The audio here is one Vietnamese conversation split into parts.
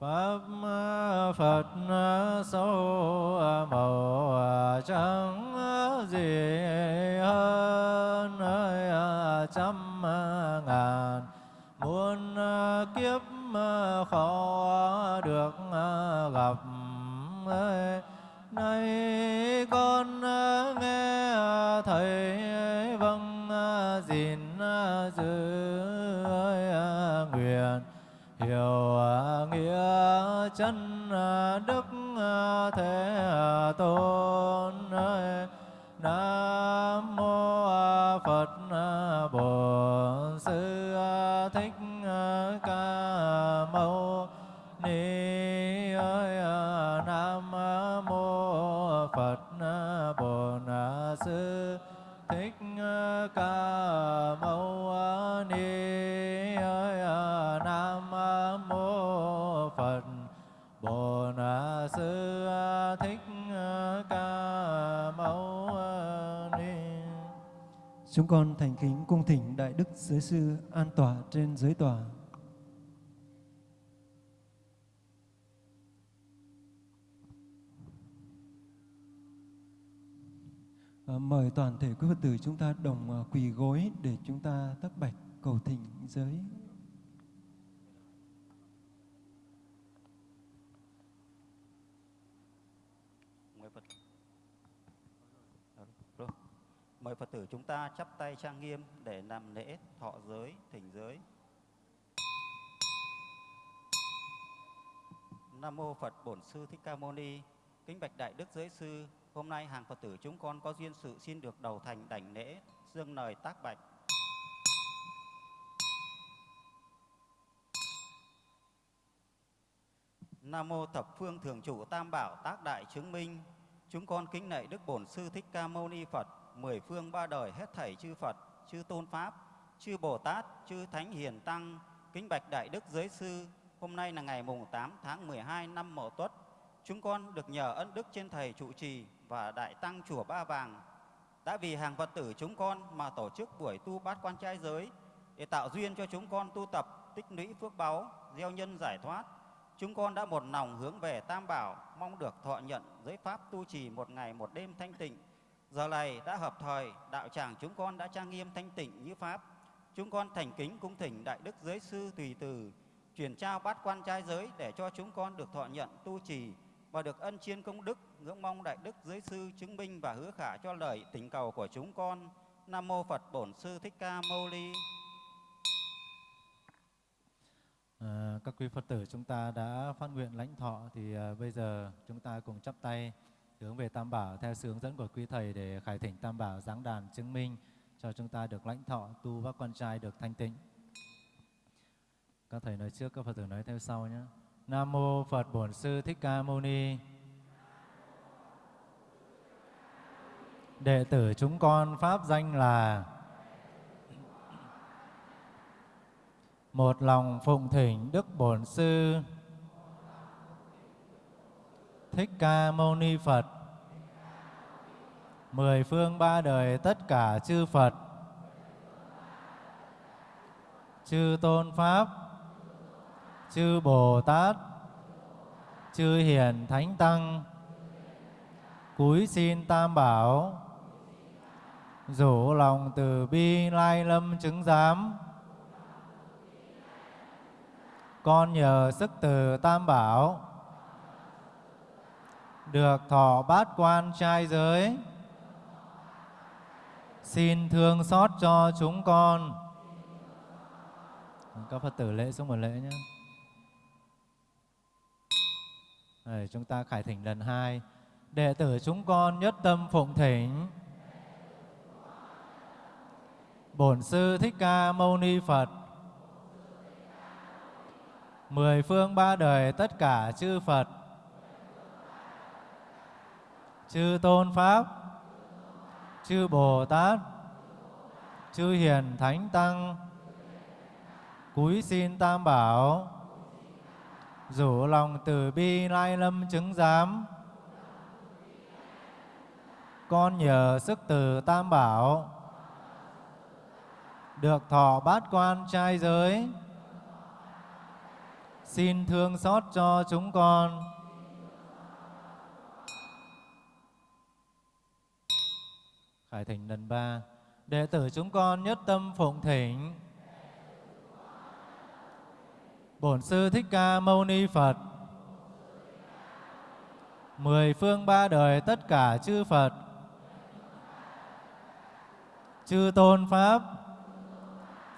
Pháp Phật sâu màu trắng gì hơn trăm ngàn muôn kiếp khó thế à, tôn Chúng con thành kính cung thỉnh Đại Đức Giới Sư an tỏa trên giới tòa. À, mời toàn thể quý Phật tử chúng ta đồng à, quỳ gối để chúng ta tắc bạch cầu thỉnh giới. mời Phật Rồi mời Phật tử chúng ta chắp tay trang nghiêm để làm lễ thọ giới thỉnh giới. Nam mô Phật Bổn Sư Thích Ca Mâu Ni. Kính bạch đại đức giới sư hôm nay hàng Phật tử chúng con có duyên sự xin được đầu thành đảnh lễ dương lời tác bạch. Nam mô thập phương thường trụ tam bảo tác đại chứng minh. Chúng con kính lạy Đức Bổn Sư Thích Ca Mâu Ni Phật, mười phương ba đời hết thảy chư Phật, chư Tôn Pháp, chư Bồ Tát, chư Thánh Hiền Tăng, kính bạch Đại Đức Giới Sư. Hôm nay là ngày mùng 8 tháng 12 năm Mậu Tuất. Chúng con được nhờ ân đức trên Thầy trụ trì và Đại Tăng Chùa Ba Vàng đã vì hàng Phật tử chúng con mà tổ chức buổi tu bát quan trai giới để tạo duyên cho chúng con tu tập tích lũy phước báu, gieo nhân giải thoát, Chúng con đã một lòng hướng về Tam Bảo, mong được thọ nhận giới pháp tu trì một ngày một đêm thanh tịnh. Giờ này đã hợp thời, đạo tràng chúng con đã trang nghiêm thanh tịnh như pháp. Chúng con thành kính cung thỉnh Đại Đức Giới Sư Tùy Từ, truyền trao bát quan trai giới để cho chúng con được thọ nhận tu trì và được ân chiên công đức, ngưỡng mong Đại Đức Giới Sư chứng minh và hứa khả cho lời tình cầu của chúng con. Nam Mô Phật Bổn Sư Thích Ca Mâu Ni. À, các quý Phật tử chúng ta đã phát nguyện lãnh thọ thì à, bây giờ chúng ta cùng chắp tay hướng về Tam Bảo theo sự hướng dẫn của quý thầy để khải thỉnh Tam Bảo giáng đàn chứng minh cho chúng ta được lãnh thọ tu các con trai được thanh tịnh. Các thầy nói trước, các Phật tử nói theo sau nhé. Nam mô Phật Bổn Sư Thích Ca Mâu Ni. Đệ tử chúng con pháp danh là một lòng phụng thỉnh Đức Bổn Sư Thích Ca Mâu Ni Phật. Mười phương ba đời tất cả chư Phật. Chư Tôn Pháp. Chư Bồ Tát. Chư Hiền Thánh Tăng. Cúi xin Tam Bảo. Rủ lòng từ bi lai lâm chứng giám. Con nhờ sức từ Tam Bảo được thọ bát quan trai giới. Xin thương xót cho chúng con. Các Phật tử lễ xuống một lễ nhé. Đây, chúng ta khải thỉnh lần hai. Đệ tử chúng con nhất tâm phụng thỉnh. Bổn sư thích ca mâu ni phật. Mười phương ba đời tất cả chư Phật, chư Tôn Pháp, chư Bồ Tát, chư Hiền Thánh Tăng, cúi xin Tam Bảo, rủ lòng từ bi lai lâm chứng giám, con nhờ sức từ Tam Bảo, được thọ bát quan trai giới, xin thương xót cho chúng con. Khải thỉnh lần ba, đệ tử chúng con nhất tâm phụng thỉnh. Bổn sư Thích Ca Mâu Ni Phật. Mười phương ba đời tất cả chư Phật. Chư Tôn Pháp,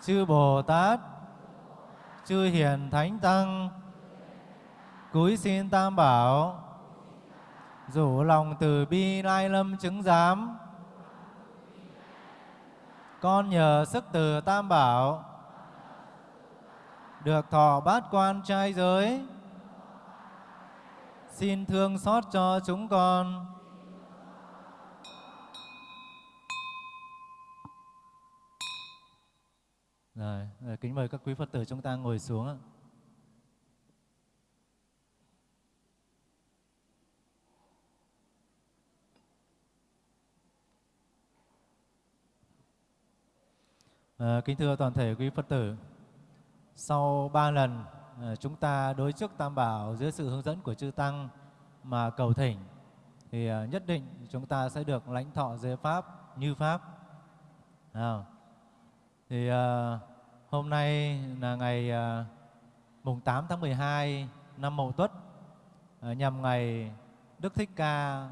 chư Bồ Tát, chư Hiền Thánh Tăng, cúi xin Tam Bảo, rủ lòng từ bi lai lâm chứng giám. Con nhờ sức từ Tam Bảo, được thọ bát quan trai giới, xin thương xót cho chúng con. Rồi, kính mời các quý Phật tử chúng ta ngồi xuống ạ. À, kính thưa toàn thể quý Phật tử, sau ba lần ờ, chúng ta đối trước Tam Bảo dưới sự hướng dẫn của chư Tăng mà cầu thỉnh, thì ờ, nhất định chúng ta sẽ được lãnh thọ giới Pháp như Pháp. À, thì à, hôm nay là ngày à, mùng 8 tháng 12 năm Mậu Tuất à, nhằm ngày Đức Thích Ca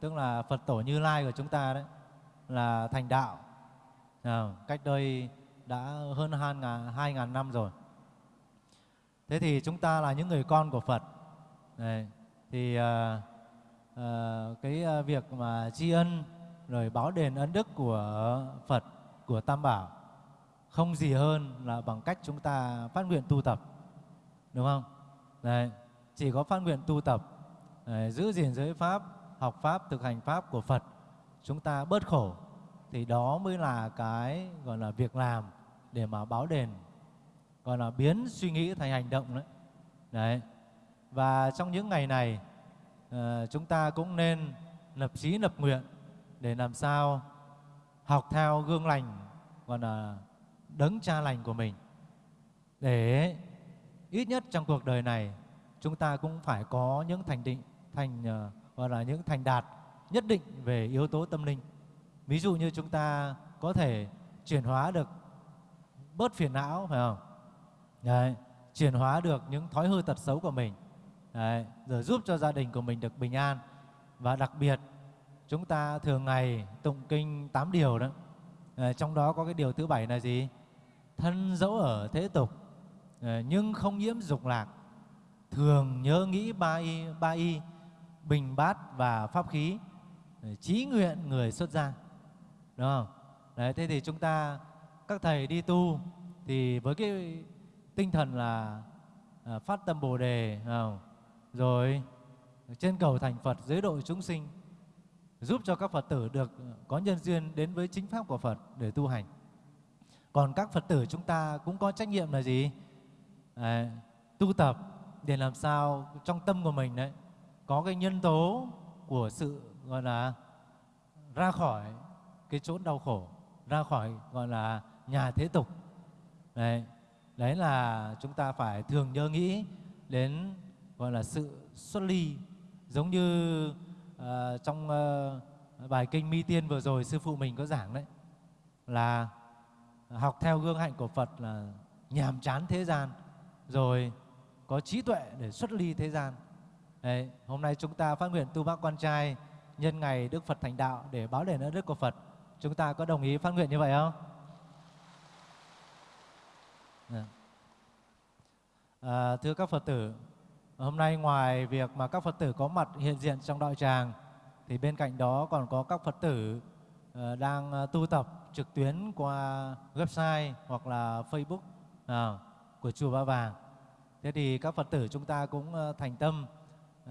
tức là Phật tổ Như Lai của chúng ta đấy là thành đạo à, cách đây đã hơn hai ngàn, hai ngàn năm rồi. Thế thì chúng ta là những người con của Phật. Này, thì à, à, cái việc mà tri ân rồi báo đền ân đức của Phật của Tam Bảo không gì hơn là bằng cách chúng ta phát nguyện tu tập đúng không đấy chỉ có phát nguyện tu tập đấy, giữ gìn giới pháp học pháp thực hành pháp của phật chúng ta bớt khổ thì đó mới là cái gọi là việc làm để mà báo đền gọi là biến suy nghĩ thành hành động đấy. Đấy. Và trong những ngày này à, chúng ta cũng nên lập chí lập nguyện để làm sao học theo gương lành gọi là đấng cha lành của mình. Để ít nhất trong cuộc đời này chúng ta cũng phải có những thành định thành uh, gọi là những thành đạt nhất định về yếu tố tâm linh ví dụ như chúng ta có thể chuyển hóa được bớt phiền não phải không? Đấy, chuyển hóa được những thói hư tật xấu của mình. Đấy, rồi giúp cho gia đình của mình được bình an. Và đặc biệt chúng ta thường ngày tụng kinh 8 điều đó. Đấy, trong đó có cái điều thứ bảy là gì? Thân dẫu ở thế tục nhưng không nhiễm dục lạc. Thường nhớ nghĩ ba y ba y bình bát và pháp khí. Trí nguyện người xuất gia đúng không? Đấy thế thì chúng ta các thầy đi tu thì với cái tinh thần là à, phát tâm bồ đề không? rồi trên cầu thành phật dưới độ chúng sinh giúp cho các phật tử được có nhân duyên đến với chính pháp của phật để tu hành. Còn các phật tử chúng ta cũng có trách nhiệm là gì? À, tu tập để làm sao trong tâm của mình đấy có cái nhân tố của sự gọi là ra khỏi cái chốn đau khổ ra khỏi gọi là nhà thế tục. Đấy đấy là chúng ta phải thường nhớ nghĩ đến gọi là sự xuất ly. Giống như uh, trong uh, bài kinh mi tiên vừa rồi sư phụ mình có giảng đấy là học theo gương hạnh của Phật là nhàm chán thế gian rồi có trí tuệ để xuất ly thế gian. Đấy, hôm nay chúng ta phát nguyện tu bác quan trai nhân ngày Đức Phật thành đạo để báo đền ơn đức của Phật chúng ta có đồng ý phát nguyện như vậy không? Dạ. À, thưa các Phật tử hôm nay ngoài việc mà các Phật tử có mặt hiện diện trong đạo tràng thì bên cạnh đó còn có các Phật tử uh, đang ờ, tu tập trực tuyến qua website hoặc là Facebook à, của chùa Ba Vàng. Thế thì các Phật tử chúng ta cũng ờ, thành tâm uh,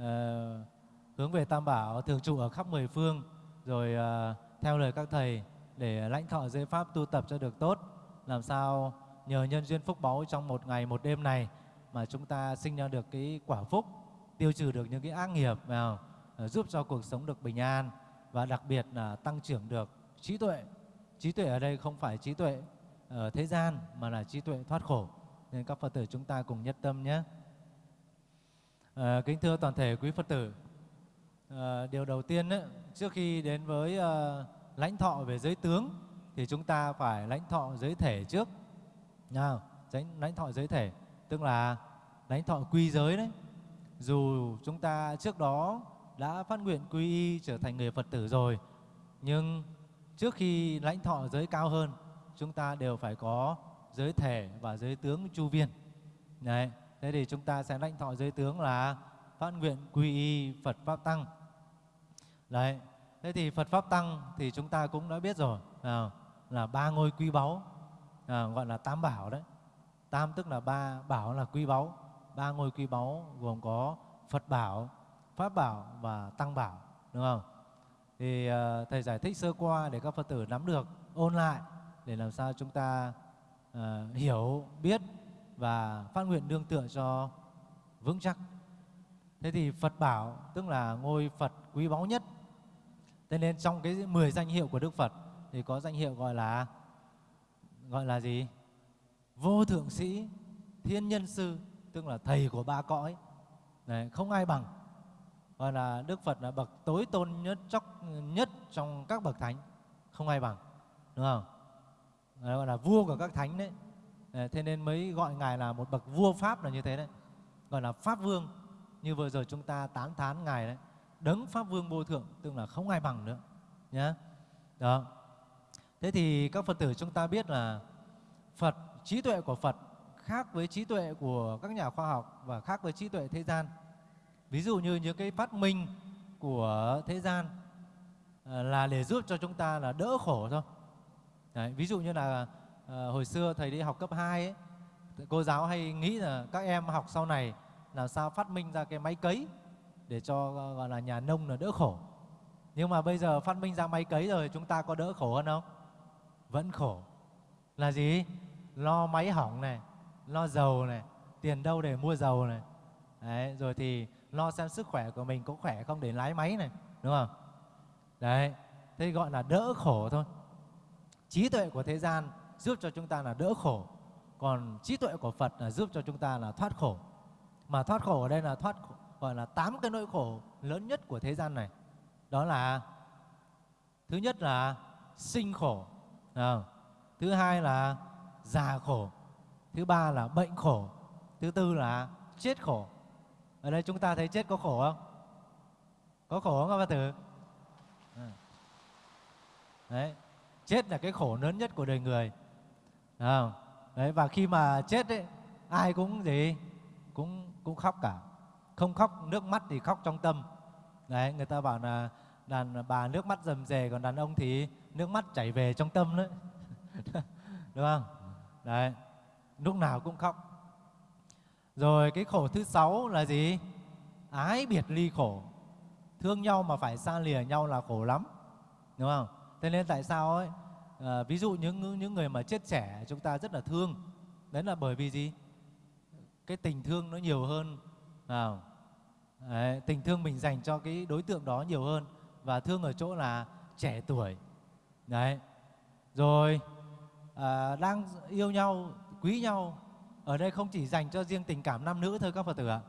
hướng về Tam Bảo thường trụ ở khắp mười phương rồi uh, theo lời các thầy để lãnh thọ giới pháp tu tập cho được tốt. Làm sao nhờ nhân duyên phúc báu trong một ngày một đêm này mà chúng ta sinh ra được cái quả phúc tiêu trừ được những cái ác nghiệp vào ờ, giúp cho cuộc sống được bình an và đặc biệt là tăng trưởng được trí tuệ. Trí tuệ ở đây không phải trí tuệ ở thế gian mà là trí tuệ thoát khổ. Nên các phật tử chúng ta cùng nhất tâm nhé. À, kính thưa toàn thể quý Phật tử, à, điều đầu tiên ấy, trước khi đến với à, lãnh thọ về giới tướng thì chúng ta phải lãnh thọ giới thể trước. Nào, lãnh thọ giới thể tức là lãnh thọ quy giới đấy. Dù chúng ta trước đó đã phát nguyện quy y trở thành người Phật tử rồi, nhưng trước khi lãnh thọ giới cao hơn, chúng ta đều phải có giới thể và giới tướng chu viên. Đấy, thế thì chúng ta sẽ lãnh thọ giới tướng là phát nguyện quy y Phật Pháp Tăng. Đấy, thế thì Phật Pháp Tăng thì chúng ta cũng đã biết rồi, à, là ba ngôi quý báu, à, gọi là tam bảo đấy. Tam tức là ba, bảo là quý báu. Ba ngôi quý báu gồm có Phật bảo, Pháp bảo và Tăng bảo, đúng không? Thì uh, Thầy giải thích sơ qua để các Phật tử nắm được, ôn lại để làm sao chúng ta uh, hiểu, biết và phát nguyện đương tựa cho vững chắc. Thế thì Phật bảo tức là ngôi Phật quý báu nhất. Thế nên trong cái 10 danh hiệu của Đức Phật thì có danh hiệu gọi là gọi là gì? Vô thượng sĩ, thiên nhân sư, tức là thầy của ba cõi. Đấy, không ai bằng. Gọi là Đức Phật là bậc tối tôn nhất chóc nhất trong các bậc thánh, không ai bằng. Đúng không? Đấy, gọi là vua của các thánh đấy. đấy. Thế nên mới gọi ngài là một bậc vua pháp là như thế đấy. Gọi là pháp vương. Như vừa rồi chúng ta tán thán ngài đấy. Đấng pháp vương vô thượng, tức là không ai bằng nữa. nhé, Đó. Thế thì các Phật tử chúng ta biết là Phật, trí tuệ của Phật khác với trí tuệ của các nhà khoa học và khác với trí tuệ thế gian. Ví dụ như những cái phát minh của thế gian à, là để giúp cho chúng ta là đỡ khổ thôi. Đấy, ví dụ như là à, hồi xưa thầy đi học cấp 2 ấy, cô giáo hay nghĩ là các em học sau này làm sao phát minh ra cái máy cấy để cho ờ, gọi là nhà nông là đỡ khổ. Nhưng mà bây giờ phát minh ra máy cấy rồi chúng ta có đỡ khổ hơn không? Vẫn khổ. Là gì? Lo máy hỏng này, lo dầu này, tiền đâu để mua dầu này. Đấy, rồi thì lo xem sức khỏe của mình có khỏe không để lái máy này, đúng không? Đấy, thế gọi là đỡ khổ thôi. Trí tuệ của thế gian giúp cho chúng ta là đỡ khổ, còn trí tuệ của Phật là giúp cho chúng ta là thoát khổ. Mà thoát khổ ở đây là thoát khổ, gọi là tám cái nỗi khổ lớn nhất của thế gian này. Đó là thứ nhất là sinh khổ, à, thứ hai là già khổ, thứ ba là bệnh khổ, thứ tư là chết khổ. Ở đây chúng ta thấy chết có khổ không? Có khổ không các bạn tử? À. Đấy, chết là cái khổ lớn nhất của đời người. À, đấy và khi mà chết ấy, ai cũng gì cũng cũng khóc cả. Không khóc nước mắt thì khóc trong tâm. Đấy, người ta bảo là đàn bà nước mắt rầm rề còn đàn ông thì nước mắt chảy về trong tâm đấy. Đúng không? Đấy, lúc nào cũng khóc. Rồi cái khổ thứ sáu là gì? Ái biệt ly khổ. Thương nhau mà phải xa lìa nhau là khổ lắm. Đúng không? Thế nên tại sao ấy? À, ví dụ những những người mà chết trẻ chúng ta rất là thương. Đấy là bởi vì gì? Cái tình thương nó nhiều hơn. nào Đấy, tình thương mình dành cho cái đối tượng đó nhiều hơn và thương ở chỗ là trẻ tuổi. Đấy. Rồi à, đang yêu nhau, quý nhau ở đây không chỉ dành cho riêng tình cảm nam nữ thôi các Phật tử ạ,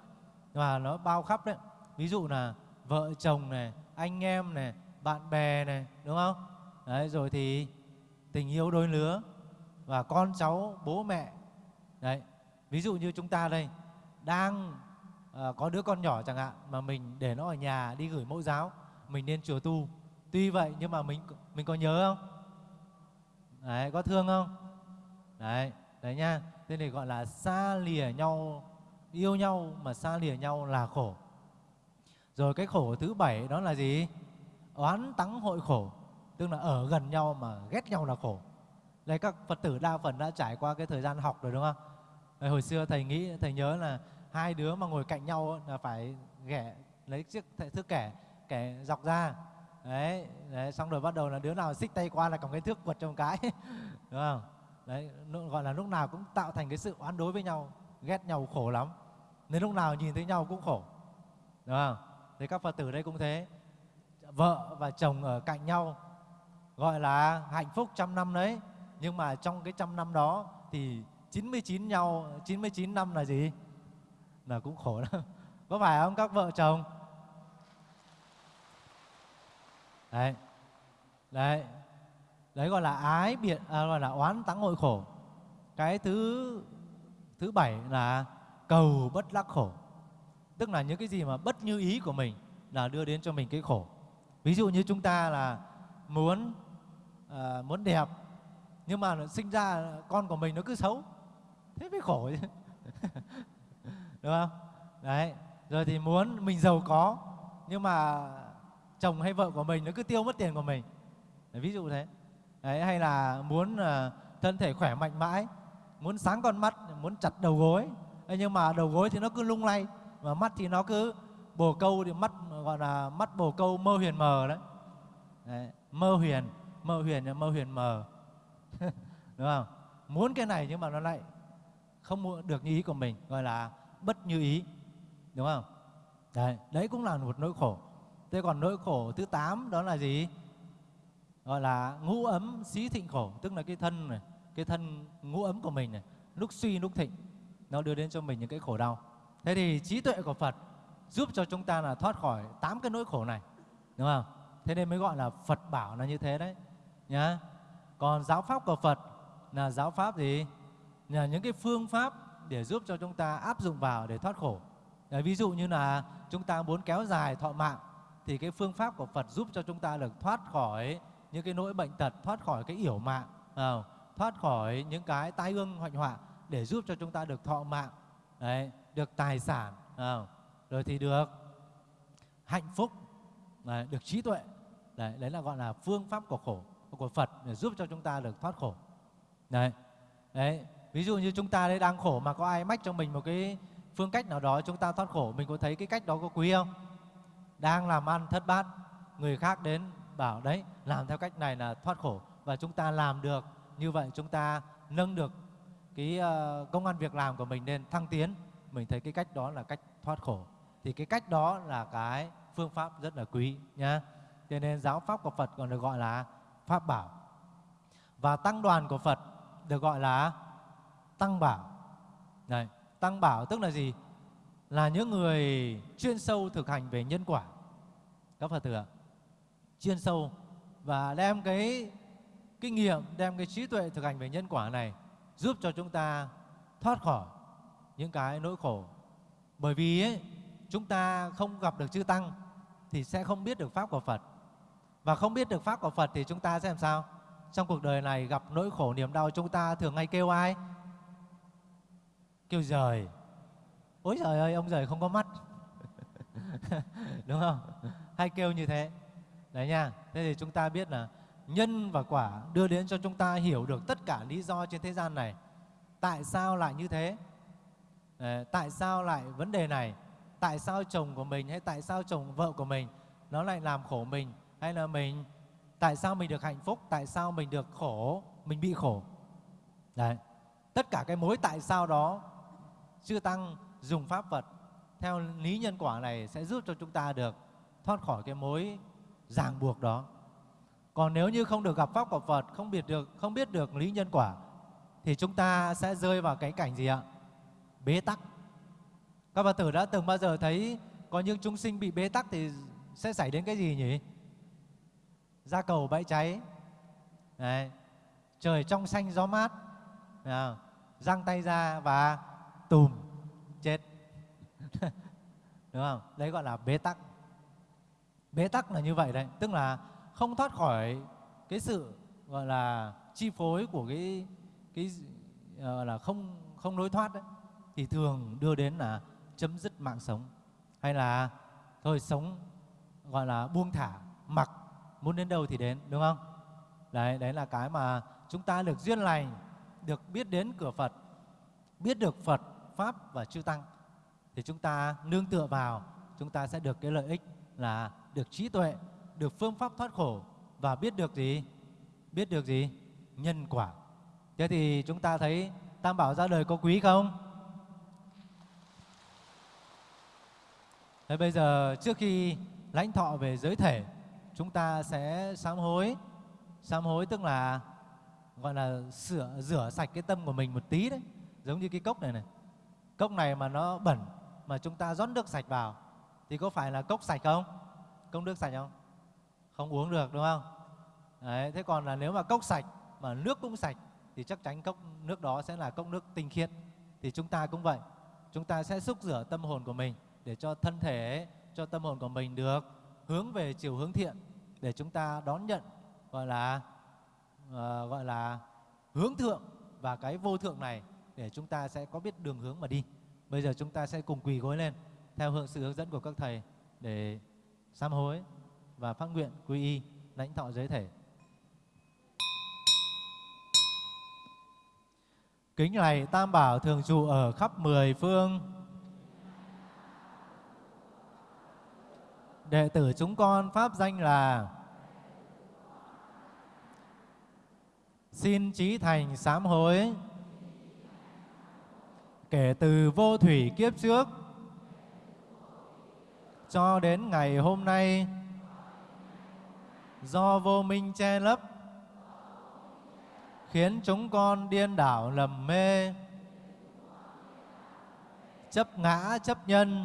mà nó bao khắp đấy. Ví dụ là vợ chồng này, anh em này, bạn bè này, đúng không? Đấy, rồi thì tình yêu đôi lứa và con cháu, bố mẹ. Đấy, ví dụ như chúng ta đây đang à, có đứa con nhỏ chẳng hạn mà mình để nó ở nhà đi gửi mẫu giáo, mình nên chùa tu. Tuy vậy nhưng mà mình mình có nhớ không? Đấy, có thương không? Đấy, đấy nha. Thế này gọi là xa lìa nhau, yêu nhau mà xa lìa nhau là khổ. Rồi cái khổ thứ bảy đó là gì? Oán tắng hội khổ, tức là ở gần nhau mà ghét nhau là khổ. Đây các Phật tử đa phần đã trải qua cái thời gian học rồi đúng không? Hồi xưa thầy nghĩ, thầy nhớ là hai đứa mà ngồi cạnh nhau là phải ghẻ lấy chiếc thước kẻ kẻ dọc ra. Đấy, đấy xong rồi bắt đầu là đứa nào xích tay qua là cầm cái thước quật trong cái. Đúng không? Đấy gọi là lúc nào cũng tạo thành cái sự oán đối với nhau ghét nhau khổ lắm. Nên lúc nào nhìn thấy nhau cũng khổ. Đúng không? Thế các phật tử đây cũng thế. Vợ và chồng ở cạnh nhau gọi là hạnh phúc trăm năm đấy. Nhưng mà trong cái trăm năm đó thì 99 nhau 99 năm là gì? Là cũng khổ lắm. Có phải không các vợ chồng? Đấy. Đấy. Đấy gọi là ái biệt à, gọi là oán tắng hội khổ. Cái thứ thứ bảy là cầu bất đắc khổ. Tức là những cái gì mà bất như ý của mình là đưa đến cho mình cái khổ. Ví dụ như chúng ta là muốn à, muốn đẹp nhưng mà sinh ra con của mình nó cứ xấu. Thế mới khổ chứ. đúng không? Đấy rồi thì muốn mình giàu có nhưng mà chồng hay vợ của mình nó cứ tiêu mất tiền của mình. Đấy, ví dụ thế. Đấy, hay là muốn uh, thân thể khỏe mạnh mãi muốn sáng con mắt muốn chặt đầu gối. Đấy, nhưng mà đầu gối thì nó cứ lung lay và mắt thì nó cứ bồ câu thì mắt gọi là mắt bồ câu mơ huyền mờ đấy, đấy mơ huyền mơ huyền là mơ huyền mờ. Đúng không? Muốn cái này nhưng mà nó lại không được như ý của mình gọi là bất như ý, đúng không? Đấy đấy cũng là một nỗi khổ. Thế còn nỗi khổ thứ 8 đó là gì? Gọi là ngũ ấm xí thịnh khổ, tức là cái thân này, cái thân ngũ ấm của mình này lúc suy lúc thịnh, nó đưa đến cho mình những cái khổ đau. Thế thì trí tuệ của phật giúp cho chúng ta là thoát khỏi tám cái nỗi khổ này, đúng không? Thế nên mới gọi là phật bảo là như thế đấy, nhá. Còn giáo pháp của phật là giáo pháp gì? Là những cái phương pháp để giúp cho chúng ta áp dụng vào để thoát khổ Đấy, ví dụ như là chúng ta muốn kéo dài thọ mạng thì cái phương pháp của Phật giúp cho chúng ta được thoát khỏi những cái nỗi bệnh tật, thoát khỏi cái yểu mạng, à, thoát khỏi những cái tai ương hoạnh họa để giúp cho chúng ta được thọ mạng, đấy, được tài sản, à, rồi thì được hạnh phúc, đấy, được trí tuệ. Đấy, đấy là gọi là phương pháp của khổ của Phật để giúp cho chúng ta được thoát khổ. Đấy. Đấy, ví dụ như chúng ta đây đang khổ mà có ai mách cho mình một cái phương cách nào đó chúng ta thoát khổ, mình có thấy cái cách đó có quý không? Đang làm ăn thất bát, người khác đến bảo đấy, làm theo cách này là thoát khổ và chúng ta làm được như vậy chúng ta nâng được cái ờ, công an việc làm của mình lên thăng tiến, mình thấy cái cách đó là cách thoát khổ. Thì cái cách đó là cái phương pháp rất là quý nhá. Cho nên giáo pháp của Phật còn được gọi là pháp bảo. Và tăng đoàn của Phật được gọi là tăng bảo. Này, tăng bảo tức là gì? Là những người chuyên sâu thực hành về nhân quả. Các Phật tử ạ. Chuyên sâu và đem cái kinh nghiệm, đem cái trí tuệ thực hành về nhân quả này giúp cho chúng ta thoát khỏi những cái nỗi khổ. Bởi vì ấy, chúng ta không gặp được chư tăng thì sẽ không biết được pháp của Phật. Và không biết được pháp của Phật thì chúng ta sẽ làm sao? Trong cuộc đời này gặp nỗi khổ niềm đau chúng ta thường hay kêu ai? Kêu rời. Ôi trời ơi, ông rời không có mắt. Đúng không? Hay kêu như thế. Đấy nha. Thế thì chúng ta biết là nhân và quả đưa đến cho chúng ta hiểu được tất cả lý do trên thế gian này. Tại sao lại như thế? Đấy, tại sao lại vấn đề này? Tại sao chồng của mình hay tại sao chồng vợ của mình nó lại làm khổ mình hay là mình tại sao mình được hạnh phúc tại sao mình được khổ mình bị khổ đấy tất cả cái mối tại sao đó chư tăng dùng pháp vật, theo lý nhân quả này sẽ giúp cho chúng ta được thoát khỏi cái mối ràng buộc đó. Còn nếu như không được gặp pháp của Phật, không biết được, không biết được lý nhân quả, thì chúng ta sẽ rơi vào cái cảnh gì ạ? Bế tắc. Các Phật tử đã từng bao giờ thấy có những chúng sinh bị bế tắc thì sẽ xảy đến cái gì nhỉ? Ra cầu bãi cháy. Đấy. trời trong xanh gió mát. Đấy. răng tay ra và tùm, chết. Đúng không? Đấy gọi là bế tắc. Bế tắc là như vậy đấy. Tức là không thoát khỏi cái sự, gọi là, chi phối của cái cái, gọi là không không lối thoát đấy, thì thường đưa đến là chấm dứt mạng sống. Hay là, thôi sống, gọi là buông thả, mặc, muốn đến đâu thì đến, đúng không? Đấy đấy là cái mà chúng ta được duyên lành, được biết đến cửa Phật, biết được Phật pháp và chư tăng, thì chúng ta nương tựa vào, chúng ta sẽ được cái lợi ích là được trí tuệ, được phương pháp thoát khổ và biết được gì? Biết được gì? Nhân quả. Thế thì chúng ta thấy tam bảo ra đời có quý không? Thế bây giờ trước khi lãnh thọ về giới thể, chúng ta sẽ sám hối. Sám hối tức là, gọi là sửa, rửa sạch cái tâm của mình một tí đấy. Giống như cái cốc này này cốc này mà nó bẩn mà chúng ta rót nước sạch vào thì có phải là cốc sạch không? Cốc nước sạch không? Không uống được đúng không? Đấy, thế còn là nếu mà cốc sạch mà nước cũng sạch thì chắc chắn cốc nước đó sẽ là cốc nước tinh khiết. Thì chúng ta cũng vậy. Chúng ta sẽ xúc rửa tâm hồn của mình để cho thân thể, cho tâm hồn của mình được hướng về chiều hướng thiện để chúng ta đón nhận gọi là uh, gọi là hướng thượng và cái vô thượng này để chúng ta sẽ có biết đường hướng mà đi. Bây giờ chúng ta sẽ cùng quỳ gối lên, theo hướng sự hướng dẫn của các thầy để sám hối và phát nguyện quy y, lãnh thọ giới thể. Kính lạy Tam Bảo thường trụ ở khắp mười phương. Đệ tử chúng con pháp danh là Xin trí thành sám hối Kể từ vô thủy kiếp trước. Cho đến ngày hôm nay, Do vô minh che lấp, Khiến chúng con điên đảo lầm mê, Chấp ngã, chấp nhân,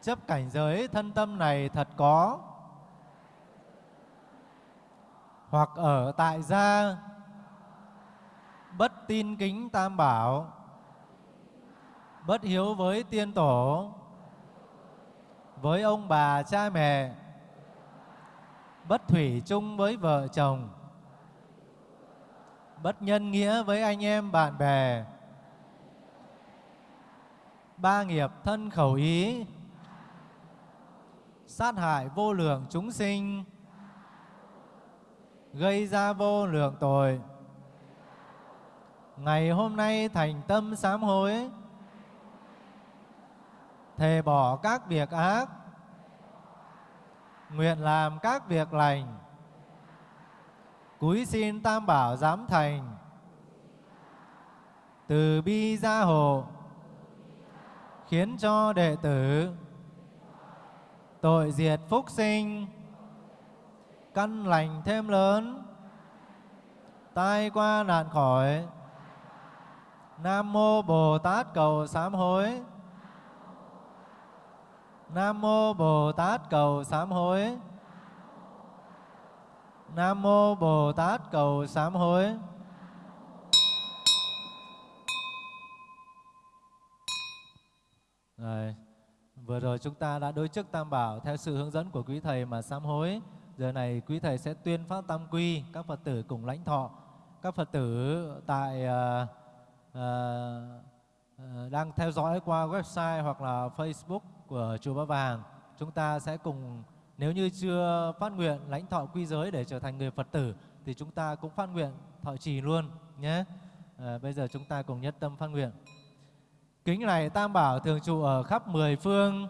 Chấp cảnh giới thân tâm này thật có. Hoặc ở tại gia, bất tin kính tam bảo bất hiếu với tiên tổ với ông bà cha mẹ bất thủy chung với vợ chồng bất nhân nghĩa với anh em bạn bè ba nghiệp thân khẩu ý sát hại vô lượng chúng sinh gây ra vô lượng tội. Ngày hôm nay thành tâm sám hối, thề bỏ các việc ác, nguyện làm các việc lành, cúi xin Tam Bảo giám thành, từ bi gia hộ, khiến cho đệ tử tội diệt phúc sinh, căn lành thêm lớn tai qua nạn khỏi. Nam mô bồ tát cầu sám hối nam mô bồ tát cầu sám hối. Nam mô bồ tát cầu sám hối. Rồi vừa rồi chúng ta đã đối chức tam bảo theo sự hướng dẫn của quý thầy mà sám hối. Giờ này quý thầy sẽ tuyên phát tam quy, các Phật tử cùng lãnh thọ. Các Phật tử tại uh, uh, đang theo dõi qua website hoặc là Facebook của chùa Ba Vàng, chúng ta sẽ cùng nếu như chưa phát nguyện lãnh thọ quy giới để trở thành người Phật tử thì chúng ta cũng phát nguyện thọ trì luôn nhé. À, bây giờ chúng ta cùng nhất tâm phát nguyện. Kính này Tam Bảo thường trụ ở khắp mười phương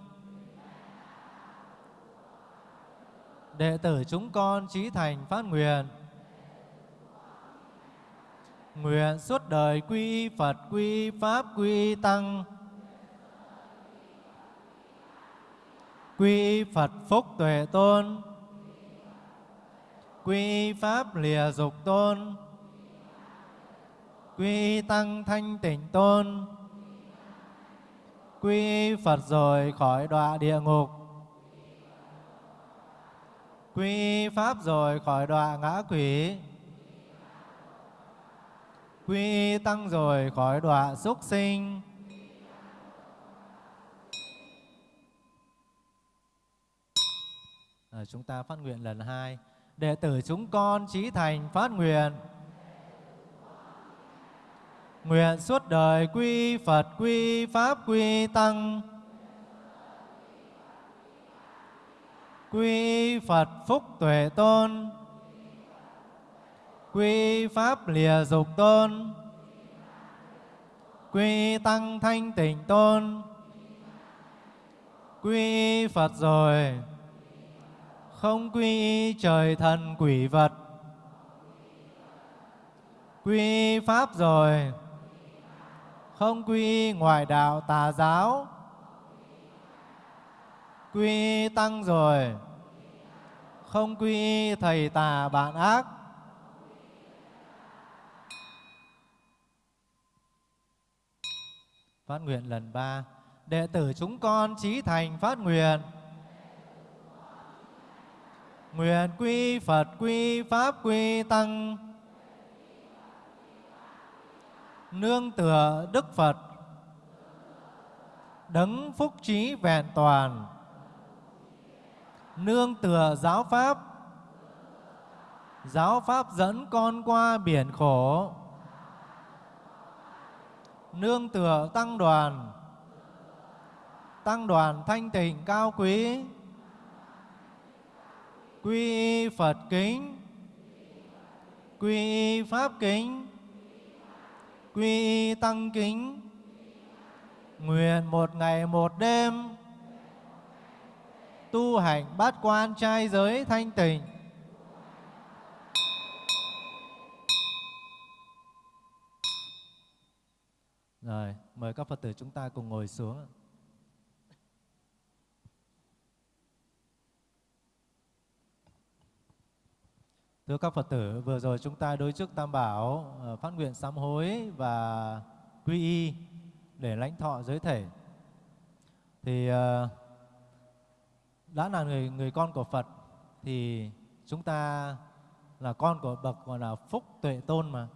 đệ tử chúng con trí thành phát nguyện nguyện suốt đời quy Phật quy Pháp quy Tăng quy Phật phúc tuệ tôn. Quy Pháp lìa dục tôn. Quy Tăng thanh tịnh tôn. Quy Phật rồi khỏi đọa địa ngục. Quy pháp rồi khỏi đọa ngã quỷ. Quy tăng rồi khỏi đọa súc sinh. À, chúng ta phát nguyện lần hai. Đệ tử chúng con trí thành phát nguyện. Nguyện suốt đời quy phật quy pháp quy tăng. Quy Phật Phúc Tuệ Tôn, quy Pháp Lìa Dục Tôn, quy Tăng Thanh Tịnh Tôn, quy Phật rồi, không quy trời thần quỷ vật, quy Pháp rồi, không quy ngoại đạo tà giáo, quy tăng rồi. Không quy thầy tà bạn ác. Phát nguyện lần ba. Đệ tử chúng con trí thành phát nguyện nguyện quy Phật, quy Pháp, quy Tăng. Nương tựa Đức Phật. Đấng phúc trí vẹn toàn. Nương tựa giáo pháp. Giáo pháp dẫn con qua biển khổ. Nương tựa tăng đoàn. Tăng đoàn thanh tịnh cao quý quy phật kính. Quy pháp kính. Quy tăng kính. Nguyện một ngày một đêm tu hành bát quan trai giới thanh tịnh. Rồi, mời các Phật tử chúng ta cùng ngồi xuống. Thưa các Phật tử, vừa rồi chúng ta đối trước Tam Bảo ờ, phát nguyện sám hối và quy y để lãnh thọ giới thể. Thì ờ, đã là người người con của Phật thì chúng ta là con của bậc gọi là phúc tuệ tôn mà.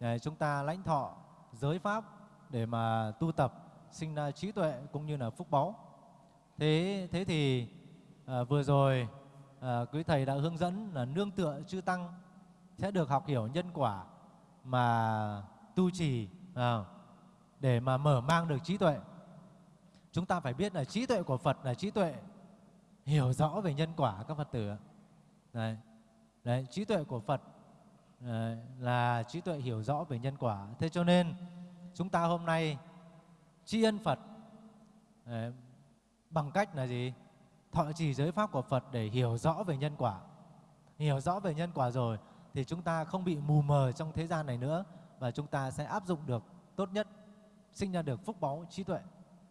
Để chúng ta lãnh thọ giới pháp để mà tu tập sinh ra trí tuệ cũng như là phúc báu. Thế thế thì à, vừa rồi à, quý thầy đã hướng dẫn là nương tựa chư tăng sẽ được học hiểu nhân quả mà tu trì à, để mà mở mang được trí tuệ. Chúng ta phải biết là trí tuệ của Phật là trí tuệ hiểu rõ về nhân quả các Phật tử. Đấy, đấy trí tuệ của Phật đấy, là trí tuệ hiểu rõ về nhân quả. Thế cho nên chúng ta hôm nay tri ân Phật đấy, bằng cách là gì? Thọ trì giới pháp của Phật để hiểu rõ về nhân quả. Hiểu rõ về nhân quả rồi thì chúng ta không bị mù mờ trong thế gian này nữa và chúng ta sẽ áp dụng được tốt nhất, sinh ra được phúc báu trí tuệ,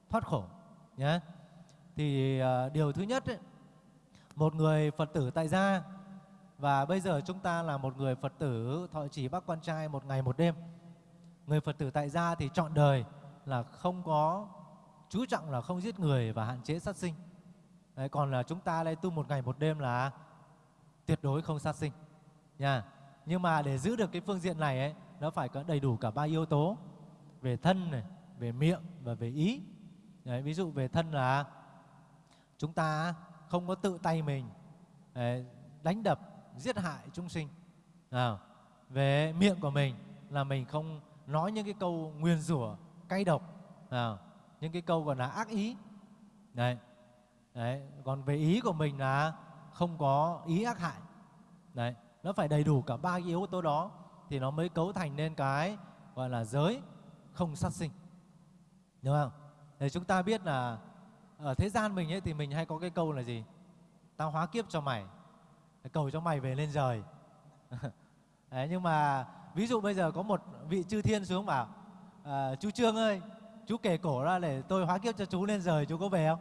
thoát khổ nhé. Thì uh, điều thứ nhất ấy, một người Phật tử tại gia và bây giờ chúng ta là một người Phật tử thọ trì bác quan trai một ngày một đêm. Người Phật tử tại gia thì chọn đời là không có chú trọng là không giết người và hạn chế sát sinh. Đấy, còn là chúng ta đây tu một ngày một đêm là tuyệt đối không sát sinh nha. Nhưng mà để giữ được cái phương diện này ấy, nó phải có đầy đủ cả ba yếu tố về thân này, về miệng và về ý. Đấy, ví dụ về thân là chúng ta không có tự tay mình đấy, đánh đập, giết hại chúng sinh. À, về miệng của mình là mình không nói những cái câu nguyền rủa, cay độc, à, những cái câu gọi là ác ý. Đấy. Đấy, còn về ý của mình là không có ý ác hại. Đấy, nó phải đầy đủ cả ba cái yếu tố đó thì nó mới cấu thành nên cái gọi là giới không sát sinh. Đúng không? Để chúng ta biết là ở thế gian mình ấy thì mình hay có cái câu là gì? Tao hóa kiếp cho mày, cầu cho mày về lên rời. Đấy, nhưng mà ví dụ bây giờ có một vị chư thiên xuống bảo à, chú Trương ơi, chú kể cổ ra để tôi hóa kiếp cho chú lên rời, chú có về không?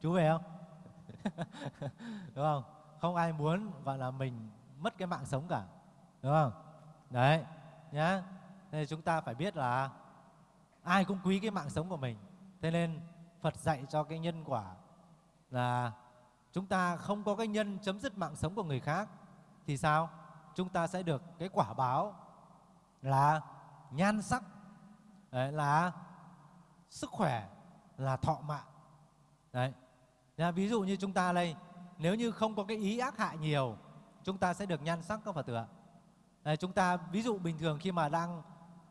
Chú về không? Đúng không? Không ai muốn gọi là mình mất cái mạng sống cả. Đúng không? Đấy, nhá. Thế chúng ta phải biết là ai cũng quý cái mạng sống của mình. Thế nên Phật dạy cho cái nhân quả là chúng ta không có cái nhân chấm dứt mạng sống của người khác thì sao? Chúng ta sẽ được cái quả báo là nhan sắc, đấy, là sức khỏe, là thọ mạng. Đấy. Nha, ví dụ như chúng ta đây, nếu như không có cái ý ác hại nhiều, chúng ta sẽ được nhan sắc các Phật tử ạ. Đấy, chúng ta ví dụ bình thường khi mà đang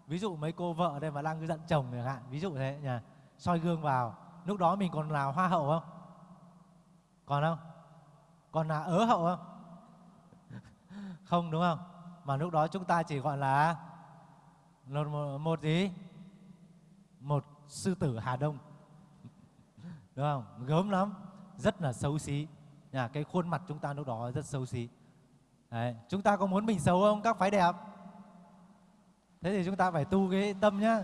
ví dụ mấy cô vợ đây mà đang giận chồng chẳng hạn, ví dụ thế nha, soi gương vào, lúc đó mình còn là hoa hậu không? Còn không? Còn là ớ hậu không? không đúng không? Mà lúc đó chúng ta chỉ gọi là một, một gì? Một sư tử Hà Đông. Đúng không? Gớm lắm, rất là xấu xí. Nhà cái khuôn mặt chúng ta lúc đó rất xấu xí. Đấy, chúng ta có muốn mình xấu không? Các phái đẹp. Thế thì chúng ta phải tu cái tâm nhá.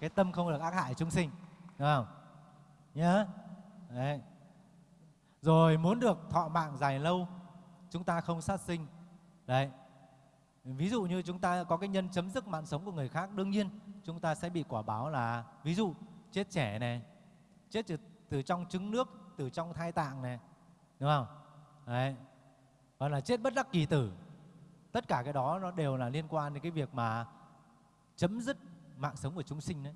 Cái tâm không được ác hại chúng sinh. Đúng không? Nhớ. Đấy. Rồi muốn được thọ mạng dài lâu, chúng ta không sát sinh. Đấy. Ví dụ như chúng ta có cái nhân chấm dứt mạng sống của người khác, đương nhiên chúng ta sẽ bị quả báo là ví dụ chết trẻ này chết từ, từ trong trứng nước từ trong thai tạng này đúng không? Đấy. Gọi là chết bất đắc kỳ tử. Tất cả cái đó nó đều là liên quan đến cái việc mà chấm dứt mạng sống của chúng sinh đấy.